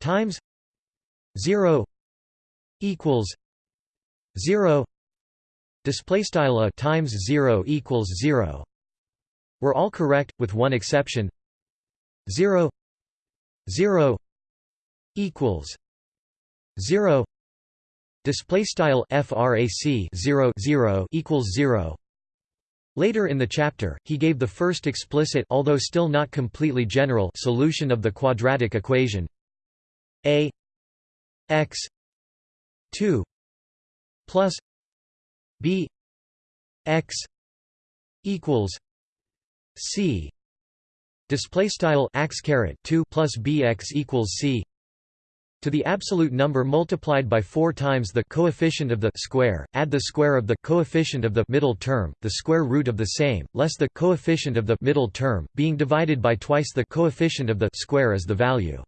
times 0 equals 0 display style a times 0 equals 0 were all correct with one exception. 0 0 equals 0 display style frac 0 0 equals 0 Later in the chapter, he gave the first explicit although still not completely general solution of the quadratic equation. A x 2 plus b x equals c display style ax caret 2 plus bx equals c to the absolute number multiplied by 4 times the coefficient of the square, add the square of the coefficient of the middle term, the square root of the same, less the coefficient of the middle term, being divided by twice the coefficient of the square as the value.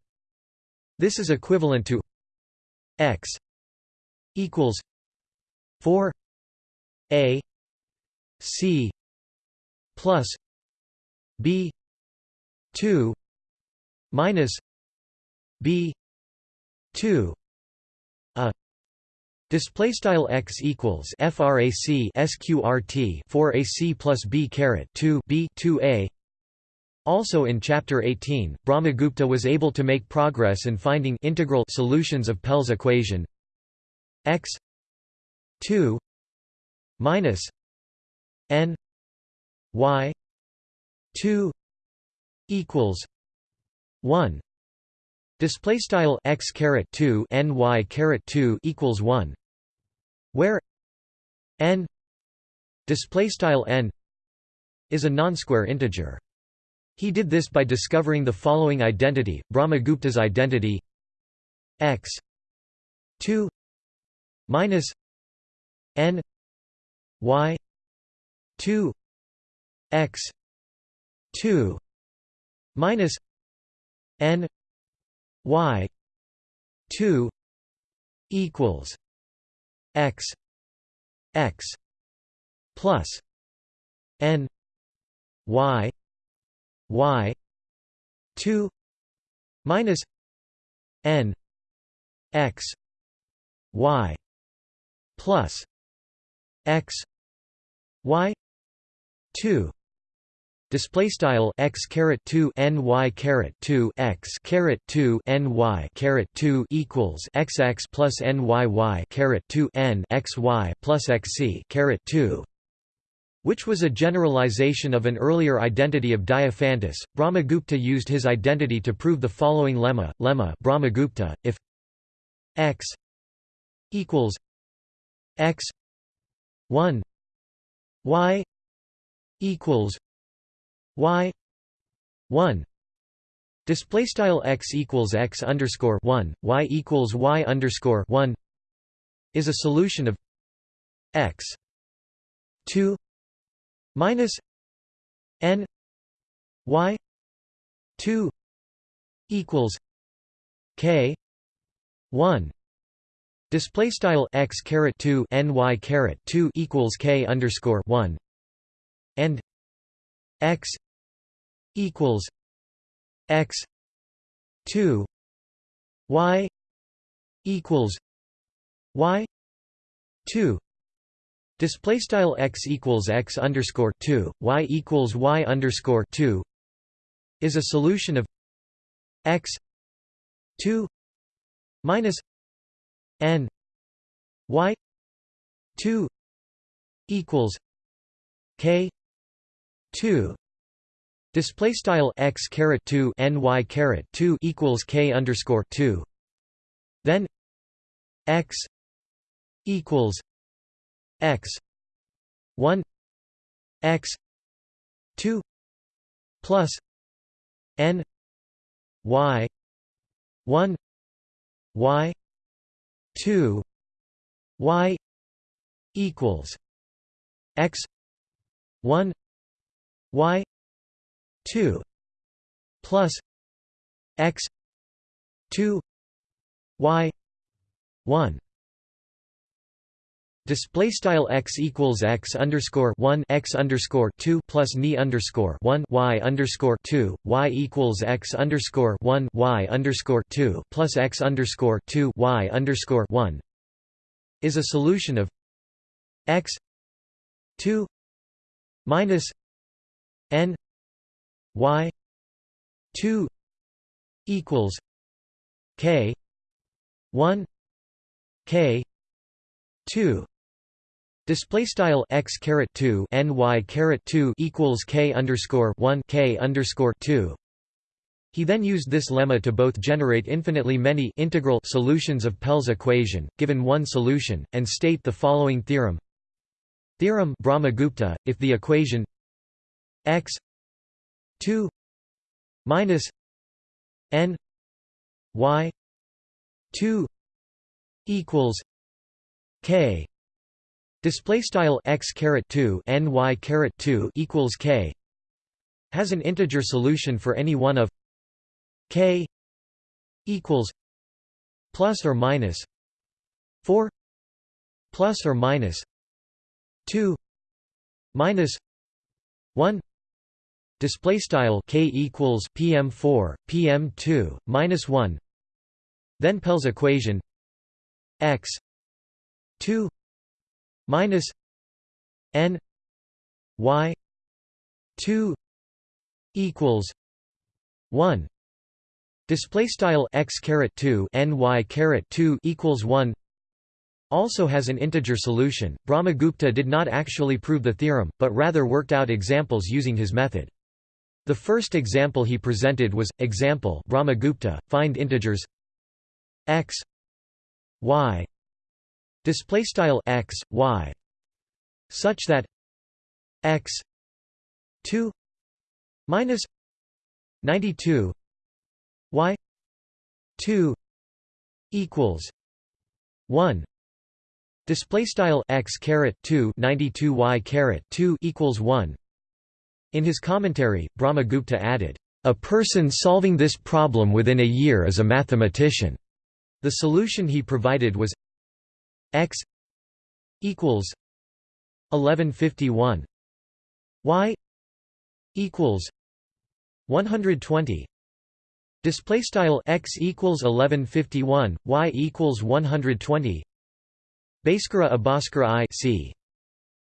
This is equivalent to x equals 4 a c plus b 2 minus b 2 a. Display style x equals frac sqrt 4 ac plus b caret 2 b 2 a. Also in chapter 18 brahmagupta was able to make progress in finding integral solutions of pell's equation. X 2 minus n y 2 equals 1 Display style x caret two n y caret two equals one, where n display style n is a non-square integer. He did this by discovering the following identity: Brahmagupta's identity x two minus n y two x two minus n y 2 equals x x plus n y y 2 minus n x y plus x y 2 Display style x caret two n y caret two x caret two n y caret two equals x x plus n y y caret two n x y plus x c caret two, which was a generalization of an earlier identity of Diophantus. Brahmagupta used his identity to prove the following lemma: lemma Brahmagupta if x equals x one y equals y 1 display style x equals x underscore 1 y equals y underscore 1 is a solution of x 2 minus n y 2 equals k 1 display style x caret 2 n y caret 2 equals k underscore 1 and x equals x 2 y equals y 2 display style x equals x underscore 2 y equals y underscore 2 is a solution of x 2 minus n y 2 equals k 2 Display style x caret two n y caret two equals k underscore two. Then x equals x one x two plus n y one y two y equals x one y 2 plus x 2 y 1 Display style x equals x underscore one x underscore two plus ni underscore one y underscore two y equals x underscore one y underscore two plus x underscore two y underscore one is a solution of x two minus n y 2 equals k 1 k 2 Display style x caret two n y caret two equals k underscore one k underscore two. He then used this lemma to both generate infinitely many integral solutions of Pell's equation, given one solution, and state the following theorem. Theorem Brahmagupta, if the equation x 2 minus n y 2 equals k display style x caret 2 n y caret 2 equals k has an integer solution for any one of k equals plus or minus 4 plus or minus 2 minus 1 display style k equals pm4 pm2 minus 1 then Pell's equation x 2 minus n y 2 equals 1 display style x caret 2 n y caret 2 equals 1 also has an integer solution. Brahmagupta did not actually prove the theorem, but rather worked out examples using his method. The first example he presented was, example Brahmagupta, find integers x y display style x y. Such that x 2 minus 92 y 2 equals 1 display style x caret 2 92 y caret 2 equals 1 in his commentary, Brahmagupta added, "...a person solving this problem within a year is a mathematician." The solution he provided was x equals 1151 y equals 120 display style x equals 1151 y equals 120 Bhaskara Abhaskara I c.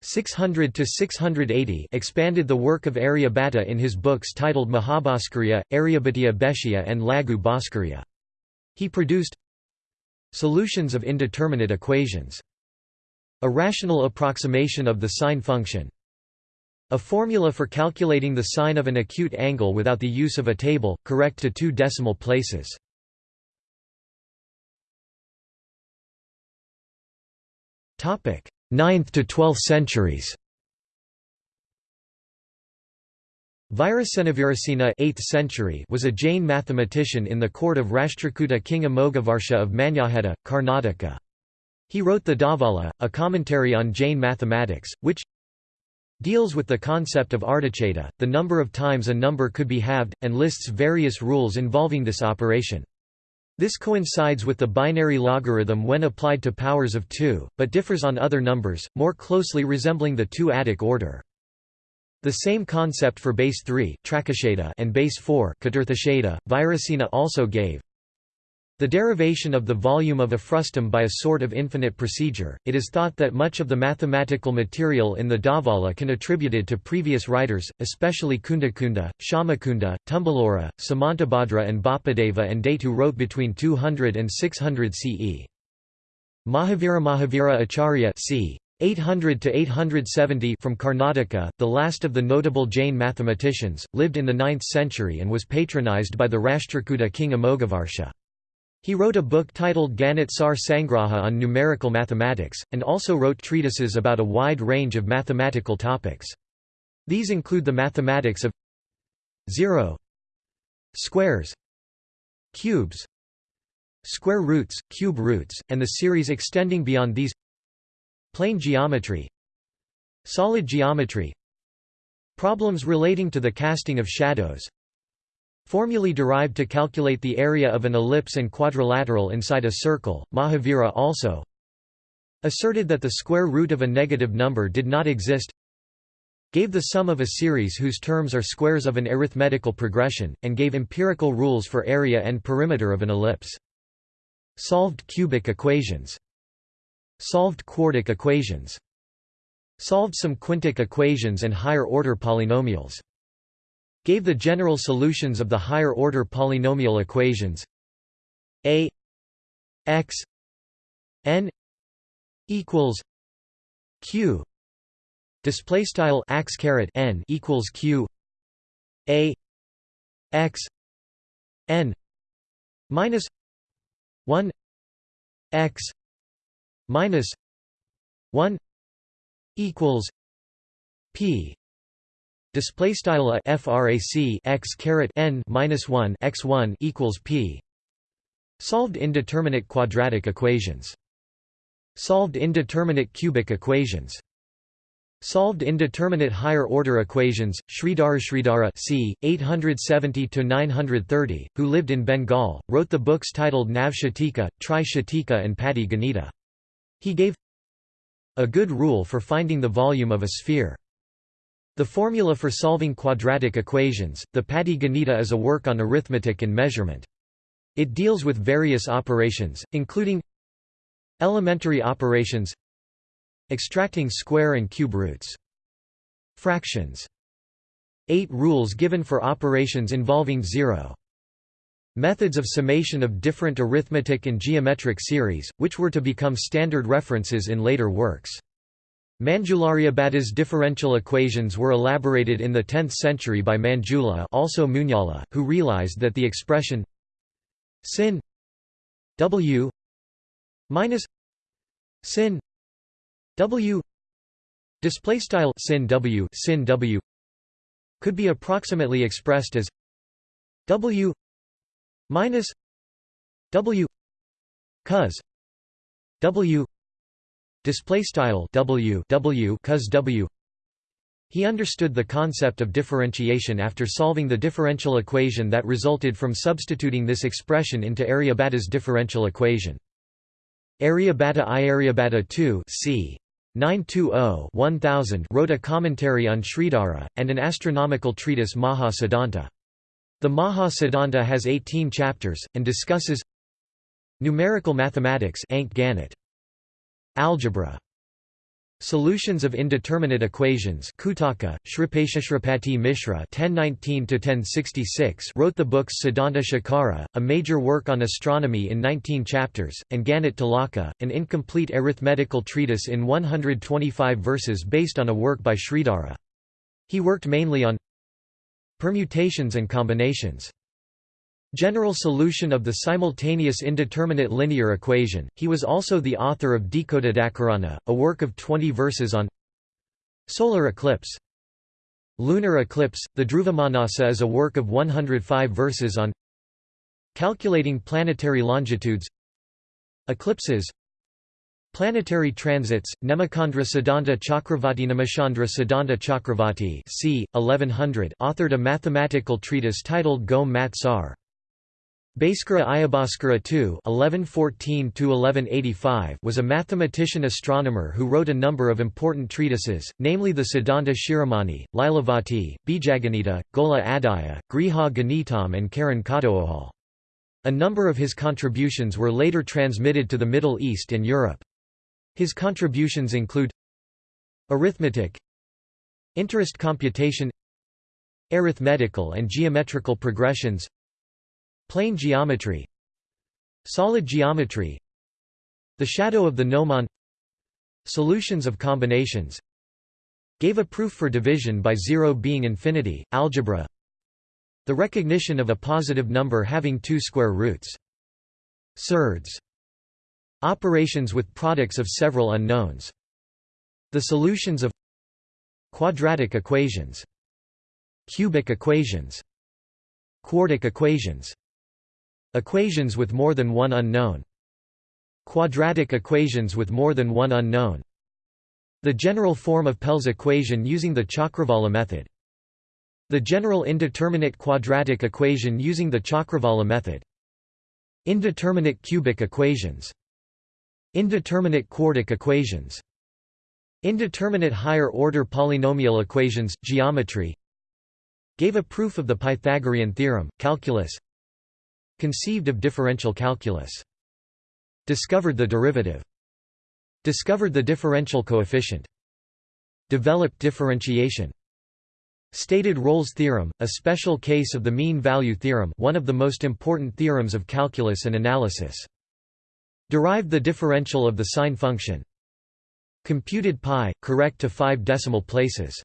600 to 680 expanded the work of Aryabhatta in his books titled Mahabhaskariya, Aryabhatiya Bhashya and Laghu Bhaskariya. He produced solutions of indeterminate equations, a rational approximation of the sine function, a formula for calculating the sine of an acute angle without the use of a table, correct to two decimal places. Topic 9th to 12th centuries Virasenavirasena 8th century was a Jain mathematician in the court of Rashtrakuta king Amoghavarsha of Manyakheta, Karnataka. He wrote the Dhavala, a commentary on Jain mathematics, which deals with the concept of ardhacheda, the number of times a number could be halved, and lists various rules involving this operation. This coincides with the binary logarithm when applied to powers of 2, but differs on other numbers, more closely resembling the two-adic order. The same concept for base 3 and base 4 Virasena also gave. The derivation of the volume of a frustum by a sort of infinite procedure, it is thought that much of the mathematical material in the Dhavala can attributed to previous writers, especially Kundakunda, Shyamakunda, Tumbalura, Samantabhadra and Bapadeva and date who wrote between 200 and 600 CE. Mahavira Mahavira Acharya c. 800 to 870 from Karnataka, the last of the notable Jain mathematicians, lived in the 9th century and was patronized by the Rashtrakuta king Amoghavarsha. He wrote a book titled Ganit Sar Sangraha on numerical mathematics, and also wrote treatises about a wide range of mathematical topics. These include the mathematics of 0 squares cubes square roots, cube roots, and the series extending beyond these plane geometry solid geometry problems relating to the casting of shadows Formulae derived to calculate the area of an ellipse and quadrilateral inside a circle. Mahavira also asserted that the square root of a negative number did not exist, gave the sum of a series whose terms are squares of an arithmetical progression, and gave empirical rules for area and perimeter of an ellipse. Solved cubic equations. Solved quartic equations. Solved some quintic equations and higher-order polynomials gave the general solutions of the higher-order polynomial equations a x n equals q display style x caret n equals q a x n minus 1 x minus 1 equals p Display style a frac x caret n minus one x one equals p. Solved indeterminate quadratic equations. Solved indeterminate cubic equations. Solved indeterminate higher order equations. Sridhara Sridhara c. 870 to 930 who lived in Bengal, wrote the books titled Nav Shatika, Tri Shatika and Patti Ganita. He gave a good rule for finding the volume of a sphere. The formula for solving quadratic equations, the Patti Ganita is a work on arithmetic and measurement. It deals with various operations, including Elementary operations Extracting square and cube roots. Fractions. Eight rules given for operations involving zero. Methods of summation of different arithmetic and geometric series, which were to become standard references in later works. Manjularyabhata's differential equations were elaborated in the 10th century by Manjula also Munjala, who realized that the expression sin w minus sin w display style sin w sin w could be approximately expressed as w minus w cos w display style w w cos w he understood the concept of differentiation after solving the differential equation that resulted from substituting this expression into Aryabhata's differential equation. Aryabhata I Aryabhata II c. 920-1000 wrote a commentary on Sridhara, and an astronomical treatise Maha Siddhanta. The Maha Siddhanta has 18 chapters, and discusses numerical mathematics algebra Solutions of indeterminate equations Kutaka, Shripeshashripati Mishra (1019–1066) wrote the books Siddhanta Shekhara, a major work on astronomy in 19 chapters, and Ganit Tilaka, an incomplete arithmetical treatise in 125 verses based on a work by Sridhara. He worked mainly on permutations and combinations. General solution of the simultaneous indeterminate linear equation. He was also the author of Dhikotidakarana, a work of 20 verses on solar eclipse. Lunar eclipse. The Dhruvamanasa is a work of 105 verses on calculating planetary longitudes, eclipses, Planetary transits, Nemichandra Siddhanta Chakravarti Nemichandra Siddhanta Chakravarti c. 1100 authored a mathematical treatise titled Gom Mat Sar. Bhaskara Ayabhaskara II was a mathematician astronomer who wrote a number of important treatises, namely the Siddhanta Shiromani, Lilavati, Bijaganita, Goladhyaya, Griha Ganitam and Karan Katoahal. A number of his contributions were later transmitted to the Middle East and Europe. His contributions include Arithmetic Interest computation Arithmetical and geometrical progressions Plane geometry Solid geometry The shadow of the gnomon Solutions of combinations Gave a proof for division by zero being infinity, algebra The recognition of a positive number having two square roots. Surds Operations with products of several unknowns. The solutions of Quadratic equations Cubic equations Quartic equations Equations with more than one unknown. Quadratic equations with more than one unknown. The general form of Pell's equation using the Chakravala method. The general indeterminate quadratic equation using the Chakravala method. Indeterminate cubic equations. Indeterminate quartic equations. Indeterminate higher-order polynomial equations, geometry Gave a proof of the Pythagorean theorem, calculus Conceived of differential calculus. Discovered the derivative. Discovered the differential coefficient. Developed differentiation. Stated Rolle's theorem, a special case of the mean value theorem one of the most important theorems of calculus and analysis. Derived the differential of the sine function. Computed pi, correct to five decimal places.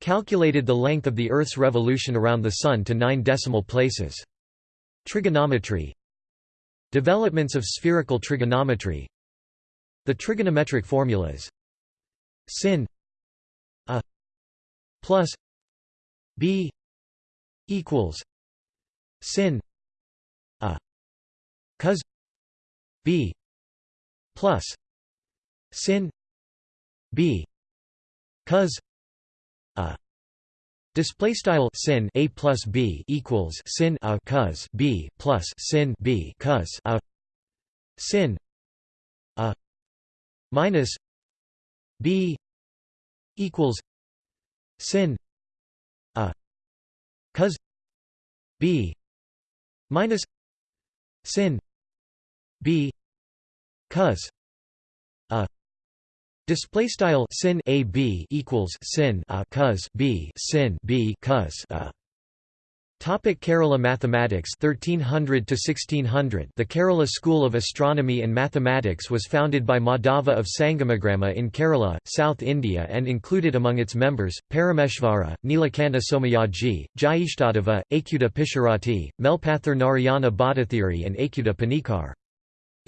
Calculated the length of the Earth's revolution around the Sun to nine decimal places. Trigonometry Developments of spherical trigonometry The trigonometric formulas sin a plus b equals sin a cos b plus sin b cos a Display style sin a plus b equals sin a cos b plus sin b cos a sin a minus b equals sin a cos b minus sin b cos a Display style sin a b equals sin a cos b sin b cos a. Topic Kerala mathematics 1300 to 1600 The Kerala School of Astronomy and Mathematics was founded by Madhava of Sangamagrama in Kerala, South India and included among its members, Parameshvara, Nilakantha Somayaji, Jyeshtadeva, Achyuta Pisharati, Melpathur Narayana Bhattathiri and Achyuta Panikar.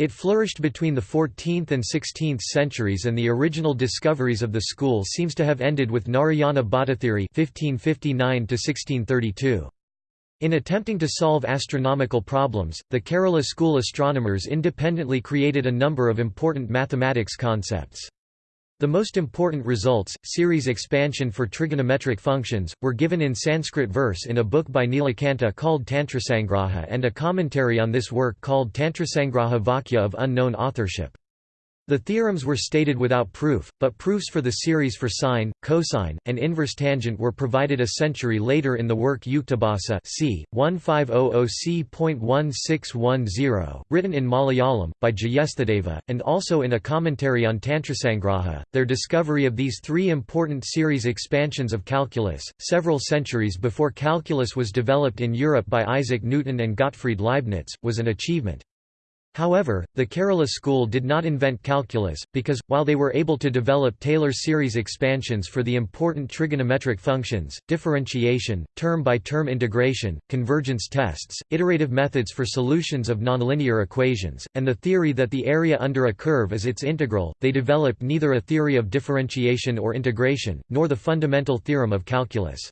It flourished between the 14th and 16th centuries and the original discoveries of the school seems to have ended with Narayana Bhattathiri 1559 1632. In attempting to solve astronomical problems, the Kerala school astronomers independently created a number of important mathematics concepts. The most important results, series expansion for trigonometric functions, were given in Sanskrit verse in a book by Nilakantha called Tantrasangraha and a commentary on this work called Tantrasangraha Vakya of unknown authorship. The theorems were stated without proof, but proofs for the series for sine, cosine, and inverse tangent were provided a century later in the work Yuktabhasa c. 1500c.1610, written in Malayalam, by Jyeshtadeva, and also in a commentary on Tantrasangraha. Their discovery of these three important series expansions of calculus, several centuries before calculus was developed in Europe by Isaac Newton and Gottfried Leibniz, was an achievement. However, the Kerala school did not invent calculus, because, while they were able to develop Taylor series expansions for the important trigonometric functions, differentiation, term-by-term -term integration, convergence tests, iterative methods for solutions of nonlinear equations, and the theory that the area under a curve is its integral, they developed neither a theory of differentiation or integration, nor the fundamental theorem of calculus.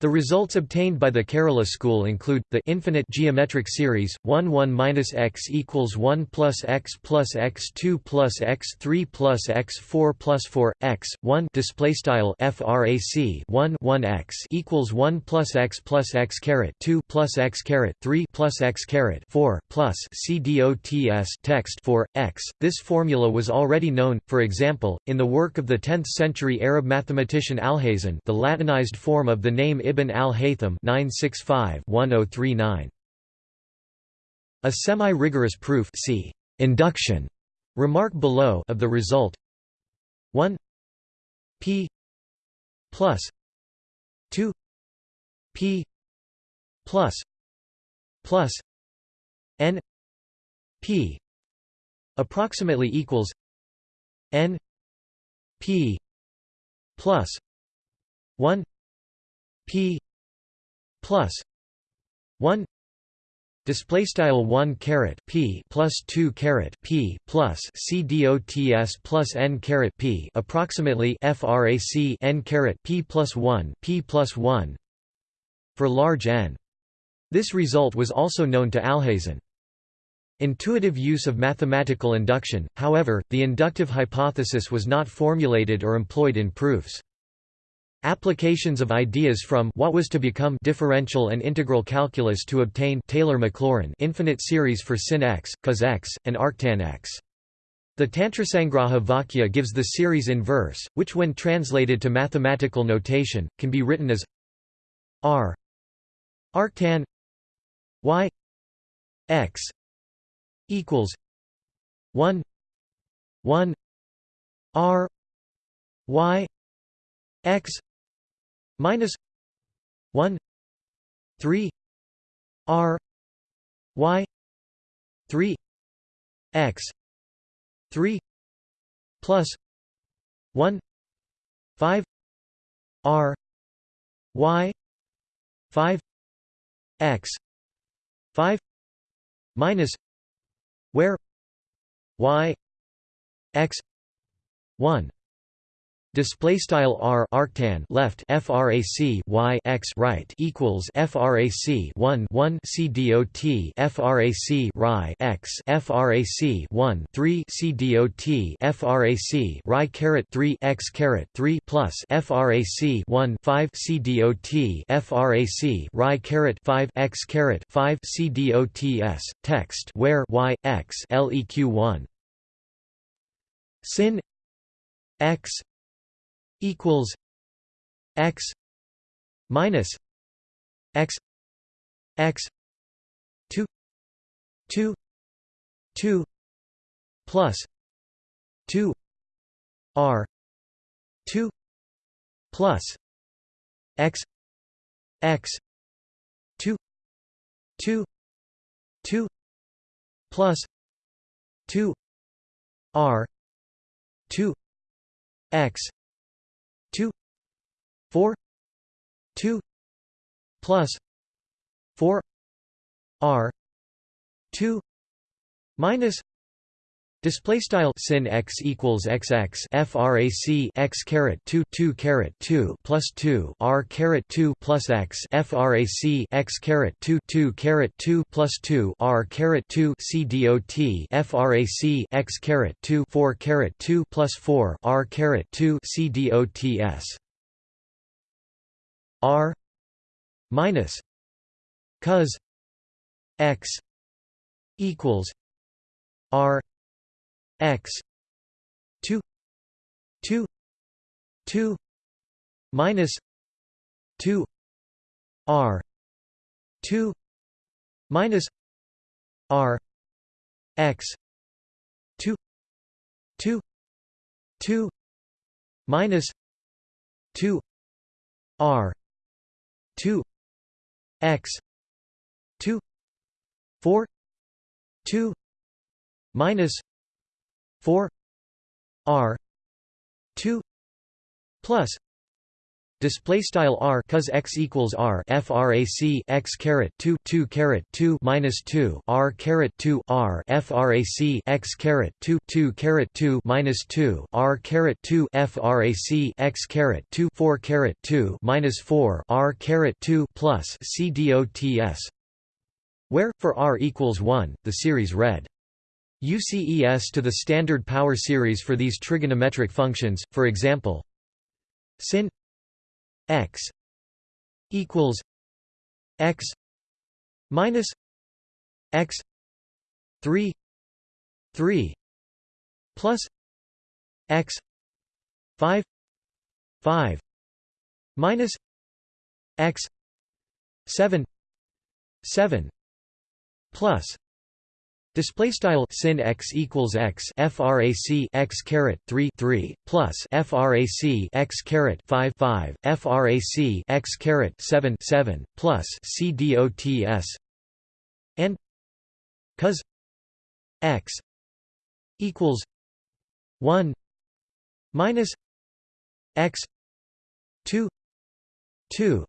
The results obtained by the Kerala school include, the infinite geometric series, 1 1 minus x equals 1 plus x plus x 2 plus x 3 plus x 4 plus 4, x, 1 displaystyle frac 1 1 x equals 1 plus x plus x caret 2 plus x caret 3 plus x caret 4 plus c dots text 4 x. This formula was already known, for example, in the work of the 10th century Arab mathematician Alhazen the Latinized form of the name Ibn al-Haytham oh A semi-rigorous proof see induction remark below of the result. 1 p plus 2 p plus plus n p approximately equals n p plus 1 p plus 1 display style 1 caret p plus 2 caret p plus c dots plus n caret p approximately frac n caret p plus 1 p plus 1 for large n this result was also known to Alhazen. Intuitive use of mathematical induction, however, the inductive hypothesis was not formulated or employed in proofs. Applications of ideas from what was to become differential and integral calculus to obtain Taylor-Maclaurin infinite series for sin x, cos x, and arctan x. The Tantrasangraha Vakya gives the series in verse, which when translated to mathematical notation, can be written as r arctan y x equals 1 1 r y x minus 1 3 r y 3 x 3 plus 1 5 r y 5 x 5 minus where y x 1 display style r arctan left frac y x right equals frac 1 1 c dot frac ri x frac 1 3 c dot frac ri caret 3 x caret 3 plus frac 1 5 c dot frac ri caret 5 x caret 5 c dots text where y x leq 1 sin x equals x minus x x 2 2 2 plus 2 r 2 plus x x 2 2 2 plus 2 r 2 x 2 4 2 plus 4 r 2 minus Display style sin x equals xx frac x caret 2 2 caret 2 plus 2 r caret 2 plus x frac x caret 2 2 caret 2 plus 2 r caret 2 c dot frac x caret 2 4 caret 2 plus 4 r caret 2 c dots r minus cos x equals r x 2 2 2 minus 2 r 2 minus r x 2 2 2 minus 2 r 2 x 2 4 2 minus 4 r 2 plus display style r cos x equals r frac x caret 2 2 caret 2 minus 2 r caret 2 r frac x caret 2 2 caret 2 minus 2 r caret 2 frac x caret 2 4 caret 2 minus 4 r caret 2 plus c dots where for r equals 1 the series read UCES to the standard power series for these trigonometric functions, for example sin x equals x minus x 3 3 plus x 5 5 minus x 7 7 plus Display style sin x equals x frac x caret 3 3 plus frac x caret 5 5 frac x caret 7 7 plus c dots and cos x equals 1 minus x 2 2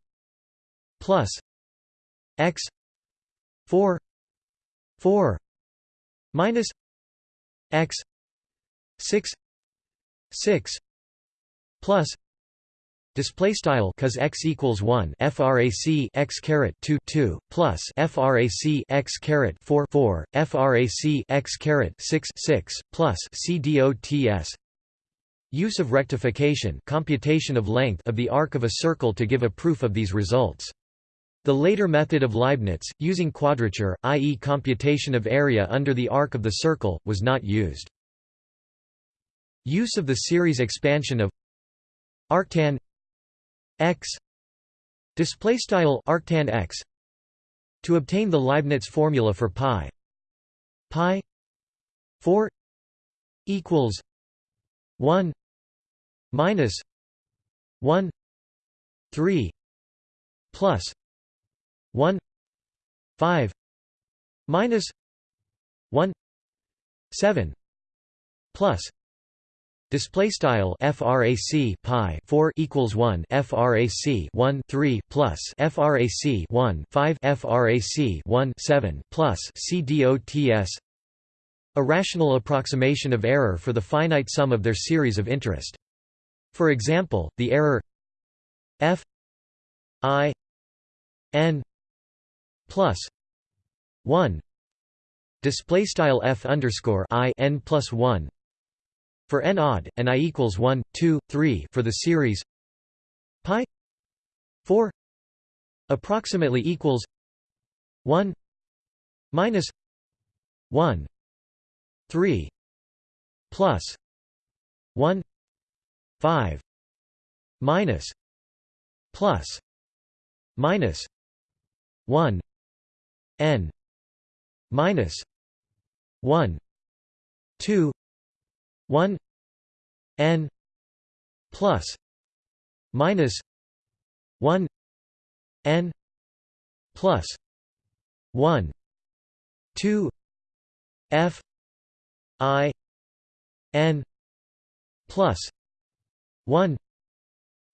plus x 4 4 minus x 6 6 plus display style cos x equals 1 frac x caret 2 2 plus frac x caret 4 4 frac x caret 6 6 plus c dots use of rectification computation of length of the arc of a circle to give a proof of these results the later method of Leibniz, using quadrature, i.e. computation of area under the arc of the circle, was not used. Use of the series expansion of arctan x display style arctan x to obtain the Leibniz formula for pi pi 4 equals 1 minus 1 3 plus 1 5 minus 1 7 plus Display style frac pi 4 equals 1 frac 1 3 plus frac 1 5 frac 1 7 plus c dots a rational approximation of error for the finite sum of their series of interest. For example, the error f i n plus 1 display style f underscore i n plus 1 for n odd and i equals 1 2 3 for the series pi 4 approximately equals 1 minus 1 3 plus 1 5 minus plus minus 1 n minus 1 2 1 n plus minus 1 n plus 1 2 f i n plus 1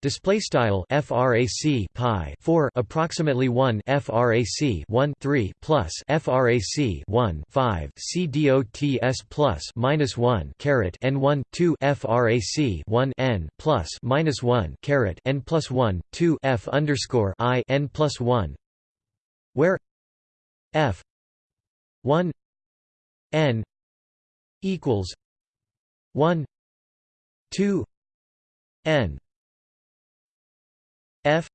Display style frac pi 4 approximately 1 frac 1 3 plus frac 1 5 c dots plus minus 1 caret n 1 2 frac 1 n plus minus 1 caret n plus 1 2 f underscore i n plus 1 where f 1 n equals 1 2 n f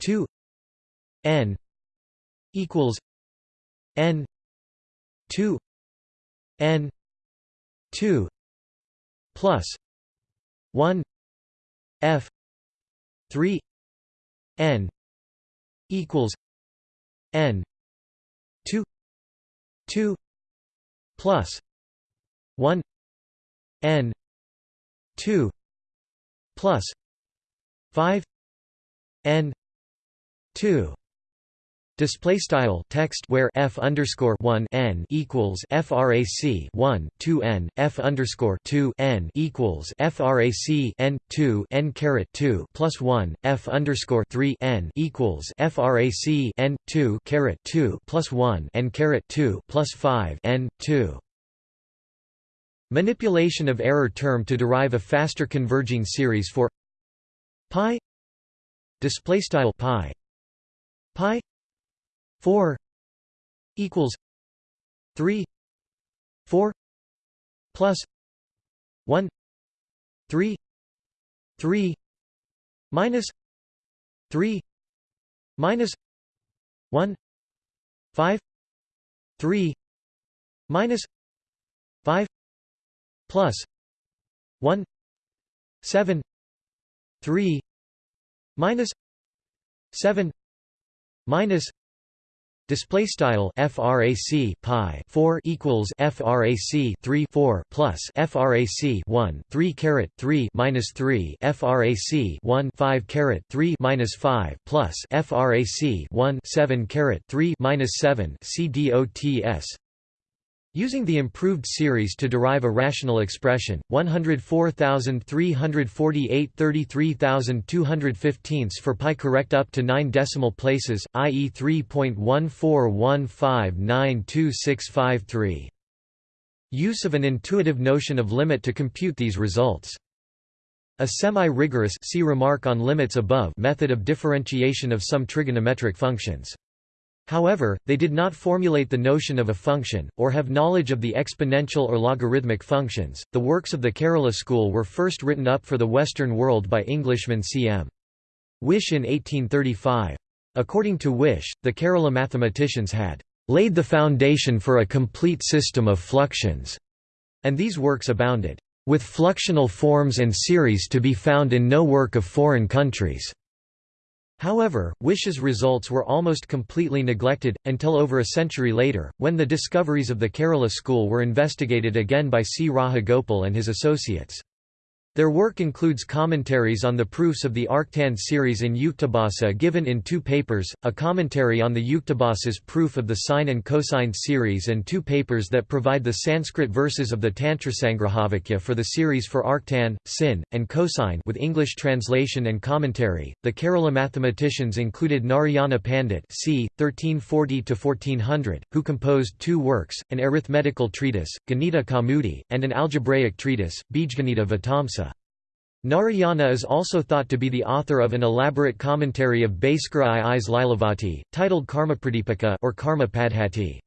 2 n equals n 2 n 2 plus 1 f 3 n equals n 2 2 plus 1 n 2 plus 5 n 2 Display style text where f underscore one n equals frac one two n f underscore two n equals frac n two n caret two plus one f underscore three n equals frac n two caret two plus one n caret two plus five n two. Manipulation of error term to derive a faster converging series for pi display style pi. Pi 4 equals 3 4 plus 1 3 3 minus 3 minus 1 5 3 minus 5 plus 1 7 3 minus 7 minus display style frac pi 4 equals frac 3 4 plus frac 1 3 caret 3 minus 3 frac 1 5 caret 3 minus 5 plus frac 1 7 caret 3 minus 7 cdots Using the improved series to derive a rational expression, 104,348 33,215 for pi correct up to 9 decimal places, i.e. 3.141592653. Use of an intuitive notion of limit to compute these results. A semi-rigorous see remark on limits above method of differentiation of some trigonometric functions. However, they did not formulate the notion of a function, or have knowledge of the exponential or logarithmic functions. The works of the Kerala school were first written up for the Western world by Englishman C.M. Whish in 1835. According to Whish, the Kerala mathematicians had laid the foundation for a complete system of fluxions, and these works abounded, with fluxional forms and series to be found in no work of foreign countries. However, Whish's results were almost completely neglected, until over a century later, when the discoveries of the Kerala school were investigated again by C. Rajagopal and his associates. Their work includes commentaries on the proofs of the arctan series in Yuktabhasa given in two papers, a commentary on the Yuktabhasa's proof of the sine and cosine series and two papers that provide the Sanskrit verses of the Tantrasangrahavakya for the series for arctan, sin, and cosine with English translation and commentary. The Kerala mathematicians included Narayana Pandit c. 1340–1400, who composed two works, an arithmetical treatise, Ganita Kaumudi, and an algebraic treatise, Bijganita Vitamsa. Narayana is also thought to be the author of an elaborate commentary of Bhaskara I's Lilavati, titled Karmapradipika or Karma Padhati.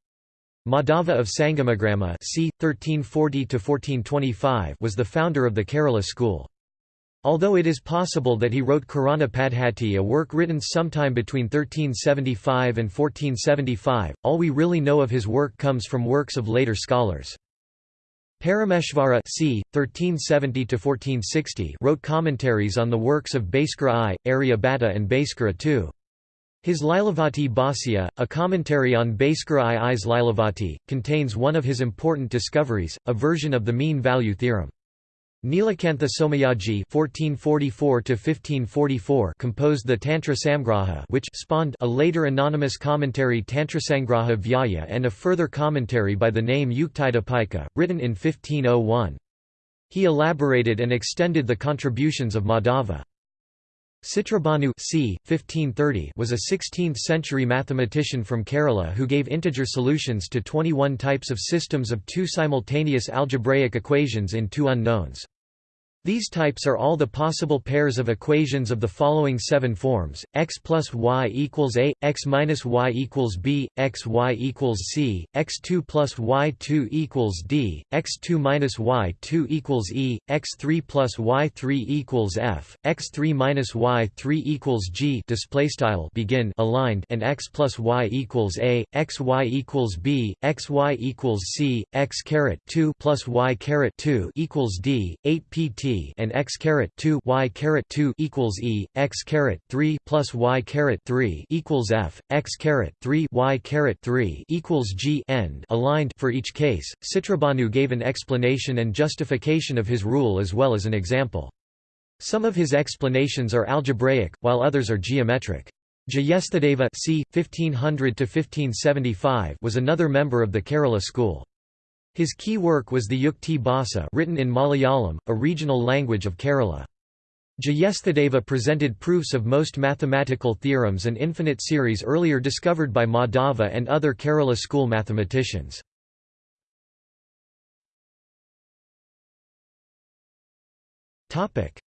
Madhava of Sangamagrama c. 1340 was the founder of the Kerala school. Although it is possible that he wrote Karana Padhati a work written sometime between 1375 and 1475, all we really know of his work comes from works of later scholars. Parameshvara c. 1370 wrote commentaries on the works of Bhaskara I, Aryabhatta and Bhaskara II. His Lilavati Bhasya, a commentary on Bhaskara I's Lilavati, contains one of his important discoveries, a version of the mean value theorem. Nilakantha Somayaji (1444–1544) composed the Tantra Samgraha, which spawned a later anonymous commentary Tantrasangraha Vyaya and a further commentary by the name Yuktidipika, written in 1501. He elaborated and extended the contributions of Madhava. Citrabhanu c. 1530 was a 16th-century mathematician from Kerala who gave integer solutions to 21 types of systems of two simultaneous algebraic equations in two unknowns. These types are all the possible pairs of equations of the following seven forms: x plus y equals a, x minus y equals b, x y equals c, x2 plus y2 equals d, x2 minus y2 equals e, x3 plus y3 equals f, x3 minus y3 equals g. Display style begin aligned and x plus y equals a, x y equals b, x y equals c, x caret 2 plus y caret 2 equals d, 8 pt and x caret 2 y caret 2 equals e, x caret 3 plus y caret 3 equals f, x caret 3 y caret 3 equals g end aligned for each case. Citrabhanu gave an explanation and justification of his rule as well as an example. Some of his explanations are algebraic, while others are geometric. Jyeshtadeva c. 1500 was another member of the Kerala school. His key work was the Yukti Bhasa written in Malayalam, a regional language of Kerala. Jyeshtadeva presented proofs of most mathematical theorems and infinite series earlier discovered by Madhava and other Kerala school mathematicians.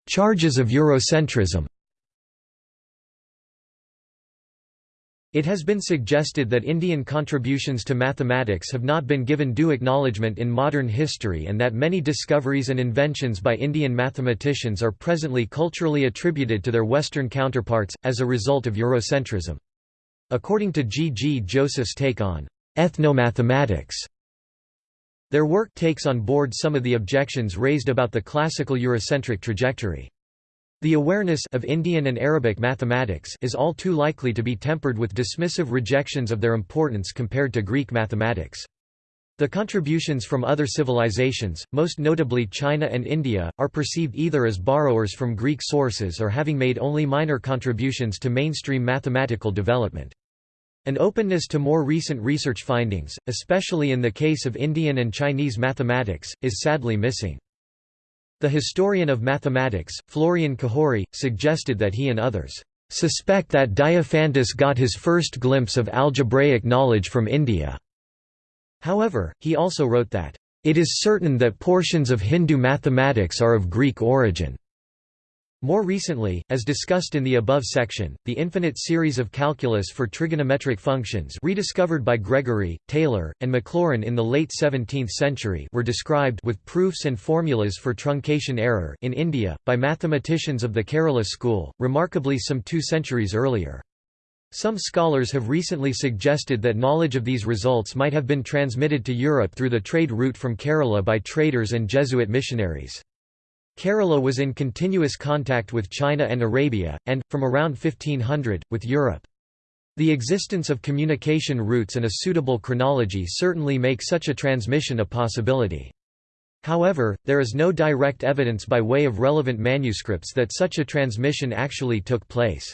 Charges of Eurocentrism It has been suggested that Indian contributions to mathematics have not been given due acknowledgement in modern history and that many discoveries and inventions by Indian mathematicians are presently culturally attributed to their Western counterparts, as a result of Eurocentrism. According to G. G. Joseph's take on ethnomathematics, their work takes on board some of the objections raised about the classical Eurocentric trajectory. The awareness of Indian and Arabic mathematics is all too likely to be tempered with dismissive rejections of their importance compared to Greek mathematics. The contributions from other civilizations, most notably China and India, are perceived either as borrowers from Greek sources or having made only minor contributions to mainstream mathematical development. An openness to more recent research findings, especially in the case of Indian and Chinese mathematics, is sadly missing. The historian of mathematics, Florian Cajori, suggested that he and others suspect that Diophantus got his first glimpse of algebraic knowledge from India. However, he also wrote that, "...it is certain that portions of Hindu mathematics are of Greek origin." More recently, as discussed in the above section, the infinite series of calculus for trigonometric functions rediscovered by Gregory, Taylor, and Maclaurin in the late 17th century were described with proofs and formulas for truncation error in India, by mathematicians of the Kerala school, remarkably some two centuries earlier. Some scholars have recently suggested that knowledge of these results might have been transmitted to Europe through the trade route from Kerala by traders and Jesuit missionaries. Kerala was in continuous contact with China and Arabia, and, from around 1500, with Europe. The existence of communication routes and a suitable chronology certainly make such a transmission a possibility. However, there is no direct evidence by way of relevant manuscripts that such a transmission actually took place.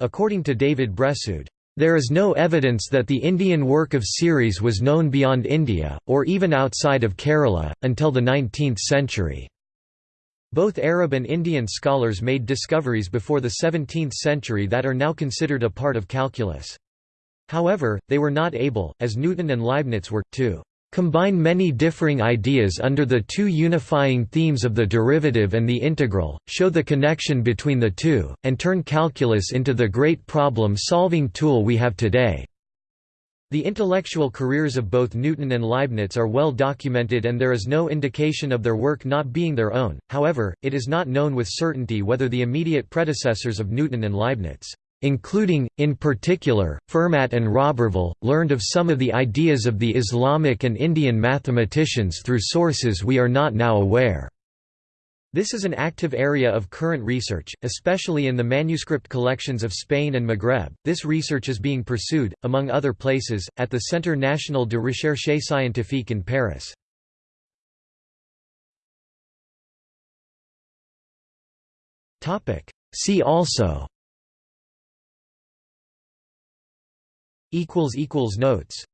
According to David Bressoud, there is no evidence that the Indian work of series was known beyond India, or even outside of Kerala, until the 19th century. Both Arab and Indian scholars made discoveries before the 17th century that are now considered a part of calculus. However, they were not able, as Newton and Leibniz were, to combine many differing ideas under the two unifying themes of the derivative and the integral, show the connection between the two, and turn calculus into the great problem-solving tool we have today. The intellectual careers of both Newton and Leibniz are well documented and there is no indication of their work not being their own, however, it is not known with certainty whether the immediate predecessors of Newton and Leibniz including, in particular, Fermat and Roberval, learned of some of the ideas of the Islamic and Indian mathematicians through sources we are not now aware. This is an active area of current research, especially in the manuscript collections of Spain and Maghreb. This research is being pursued, among other places, at the Centre National de Recherche Scientifique in Paris. See also Notes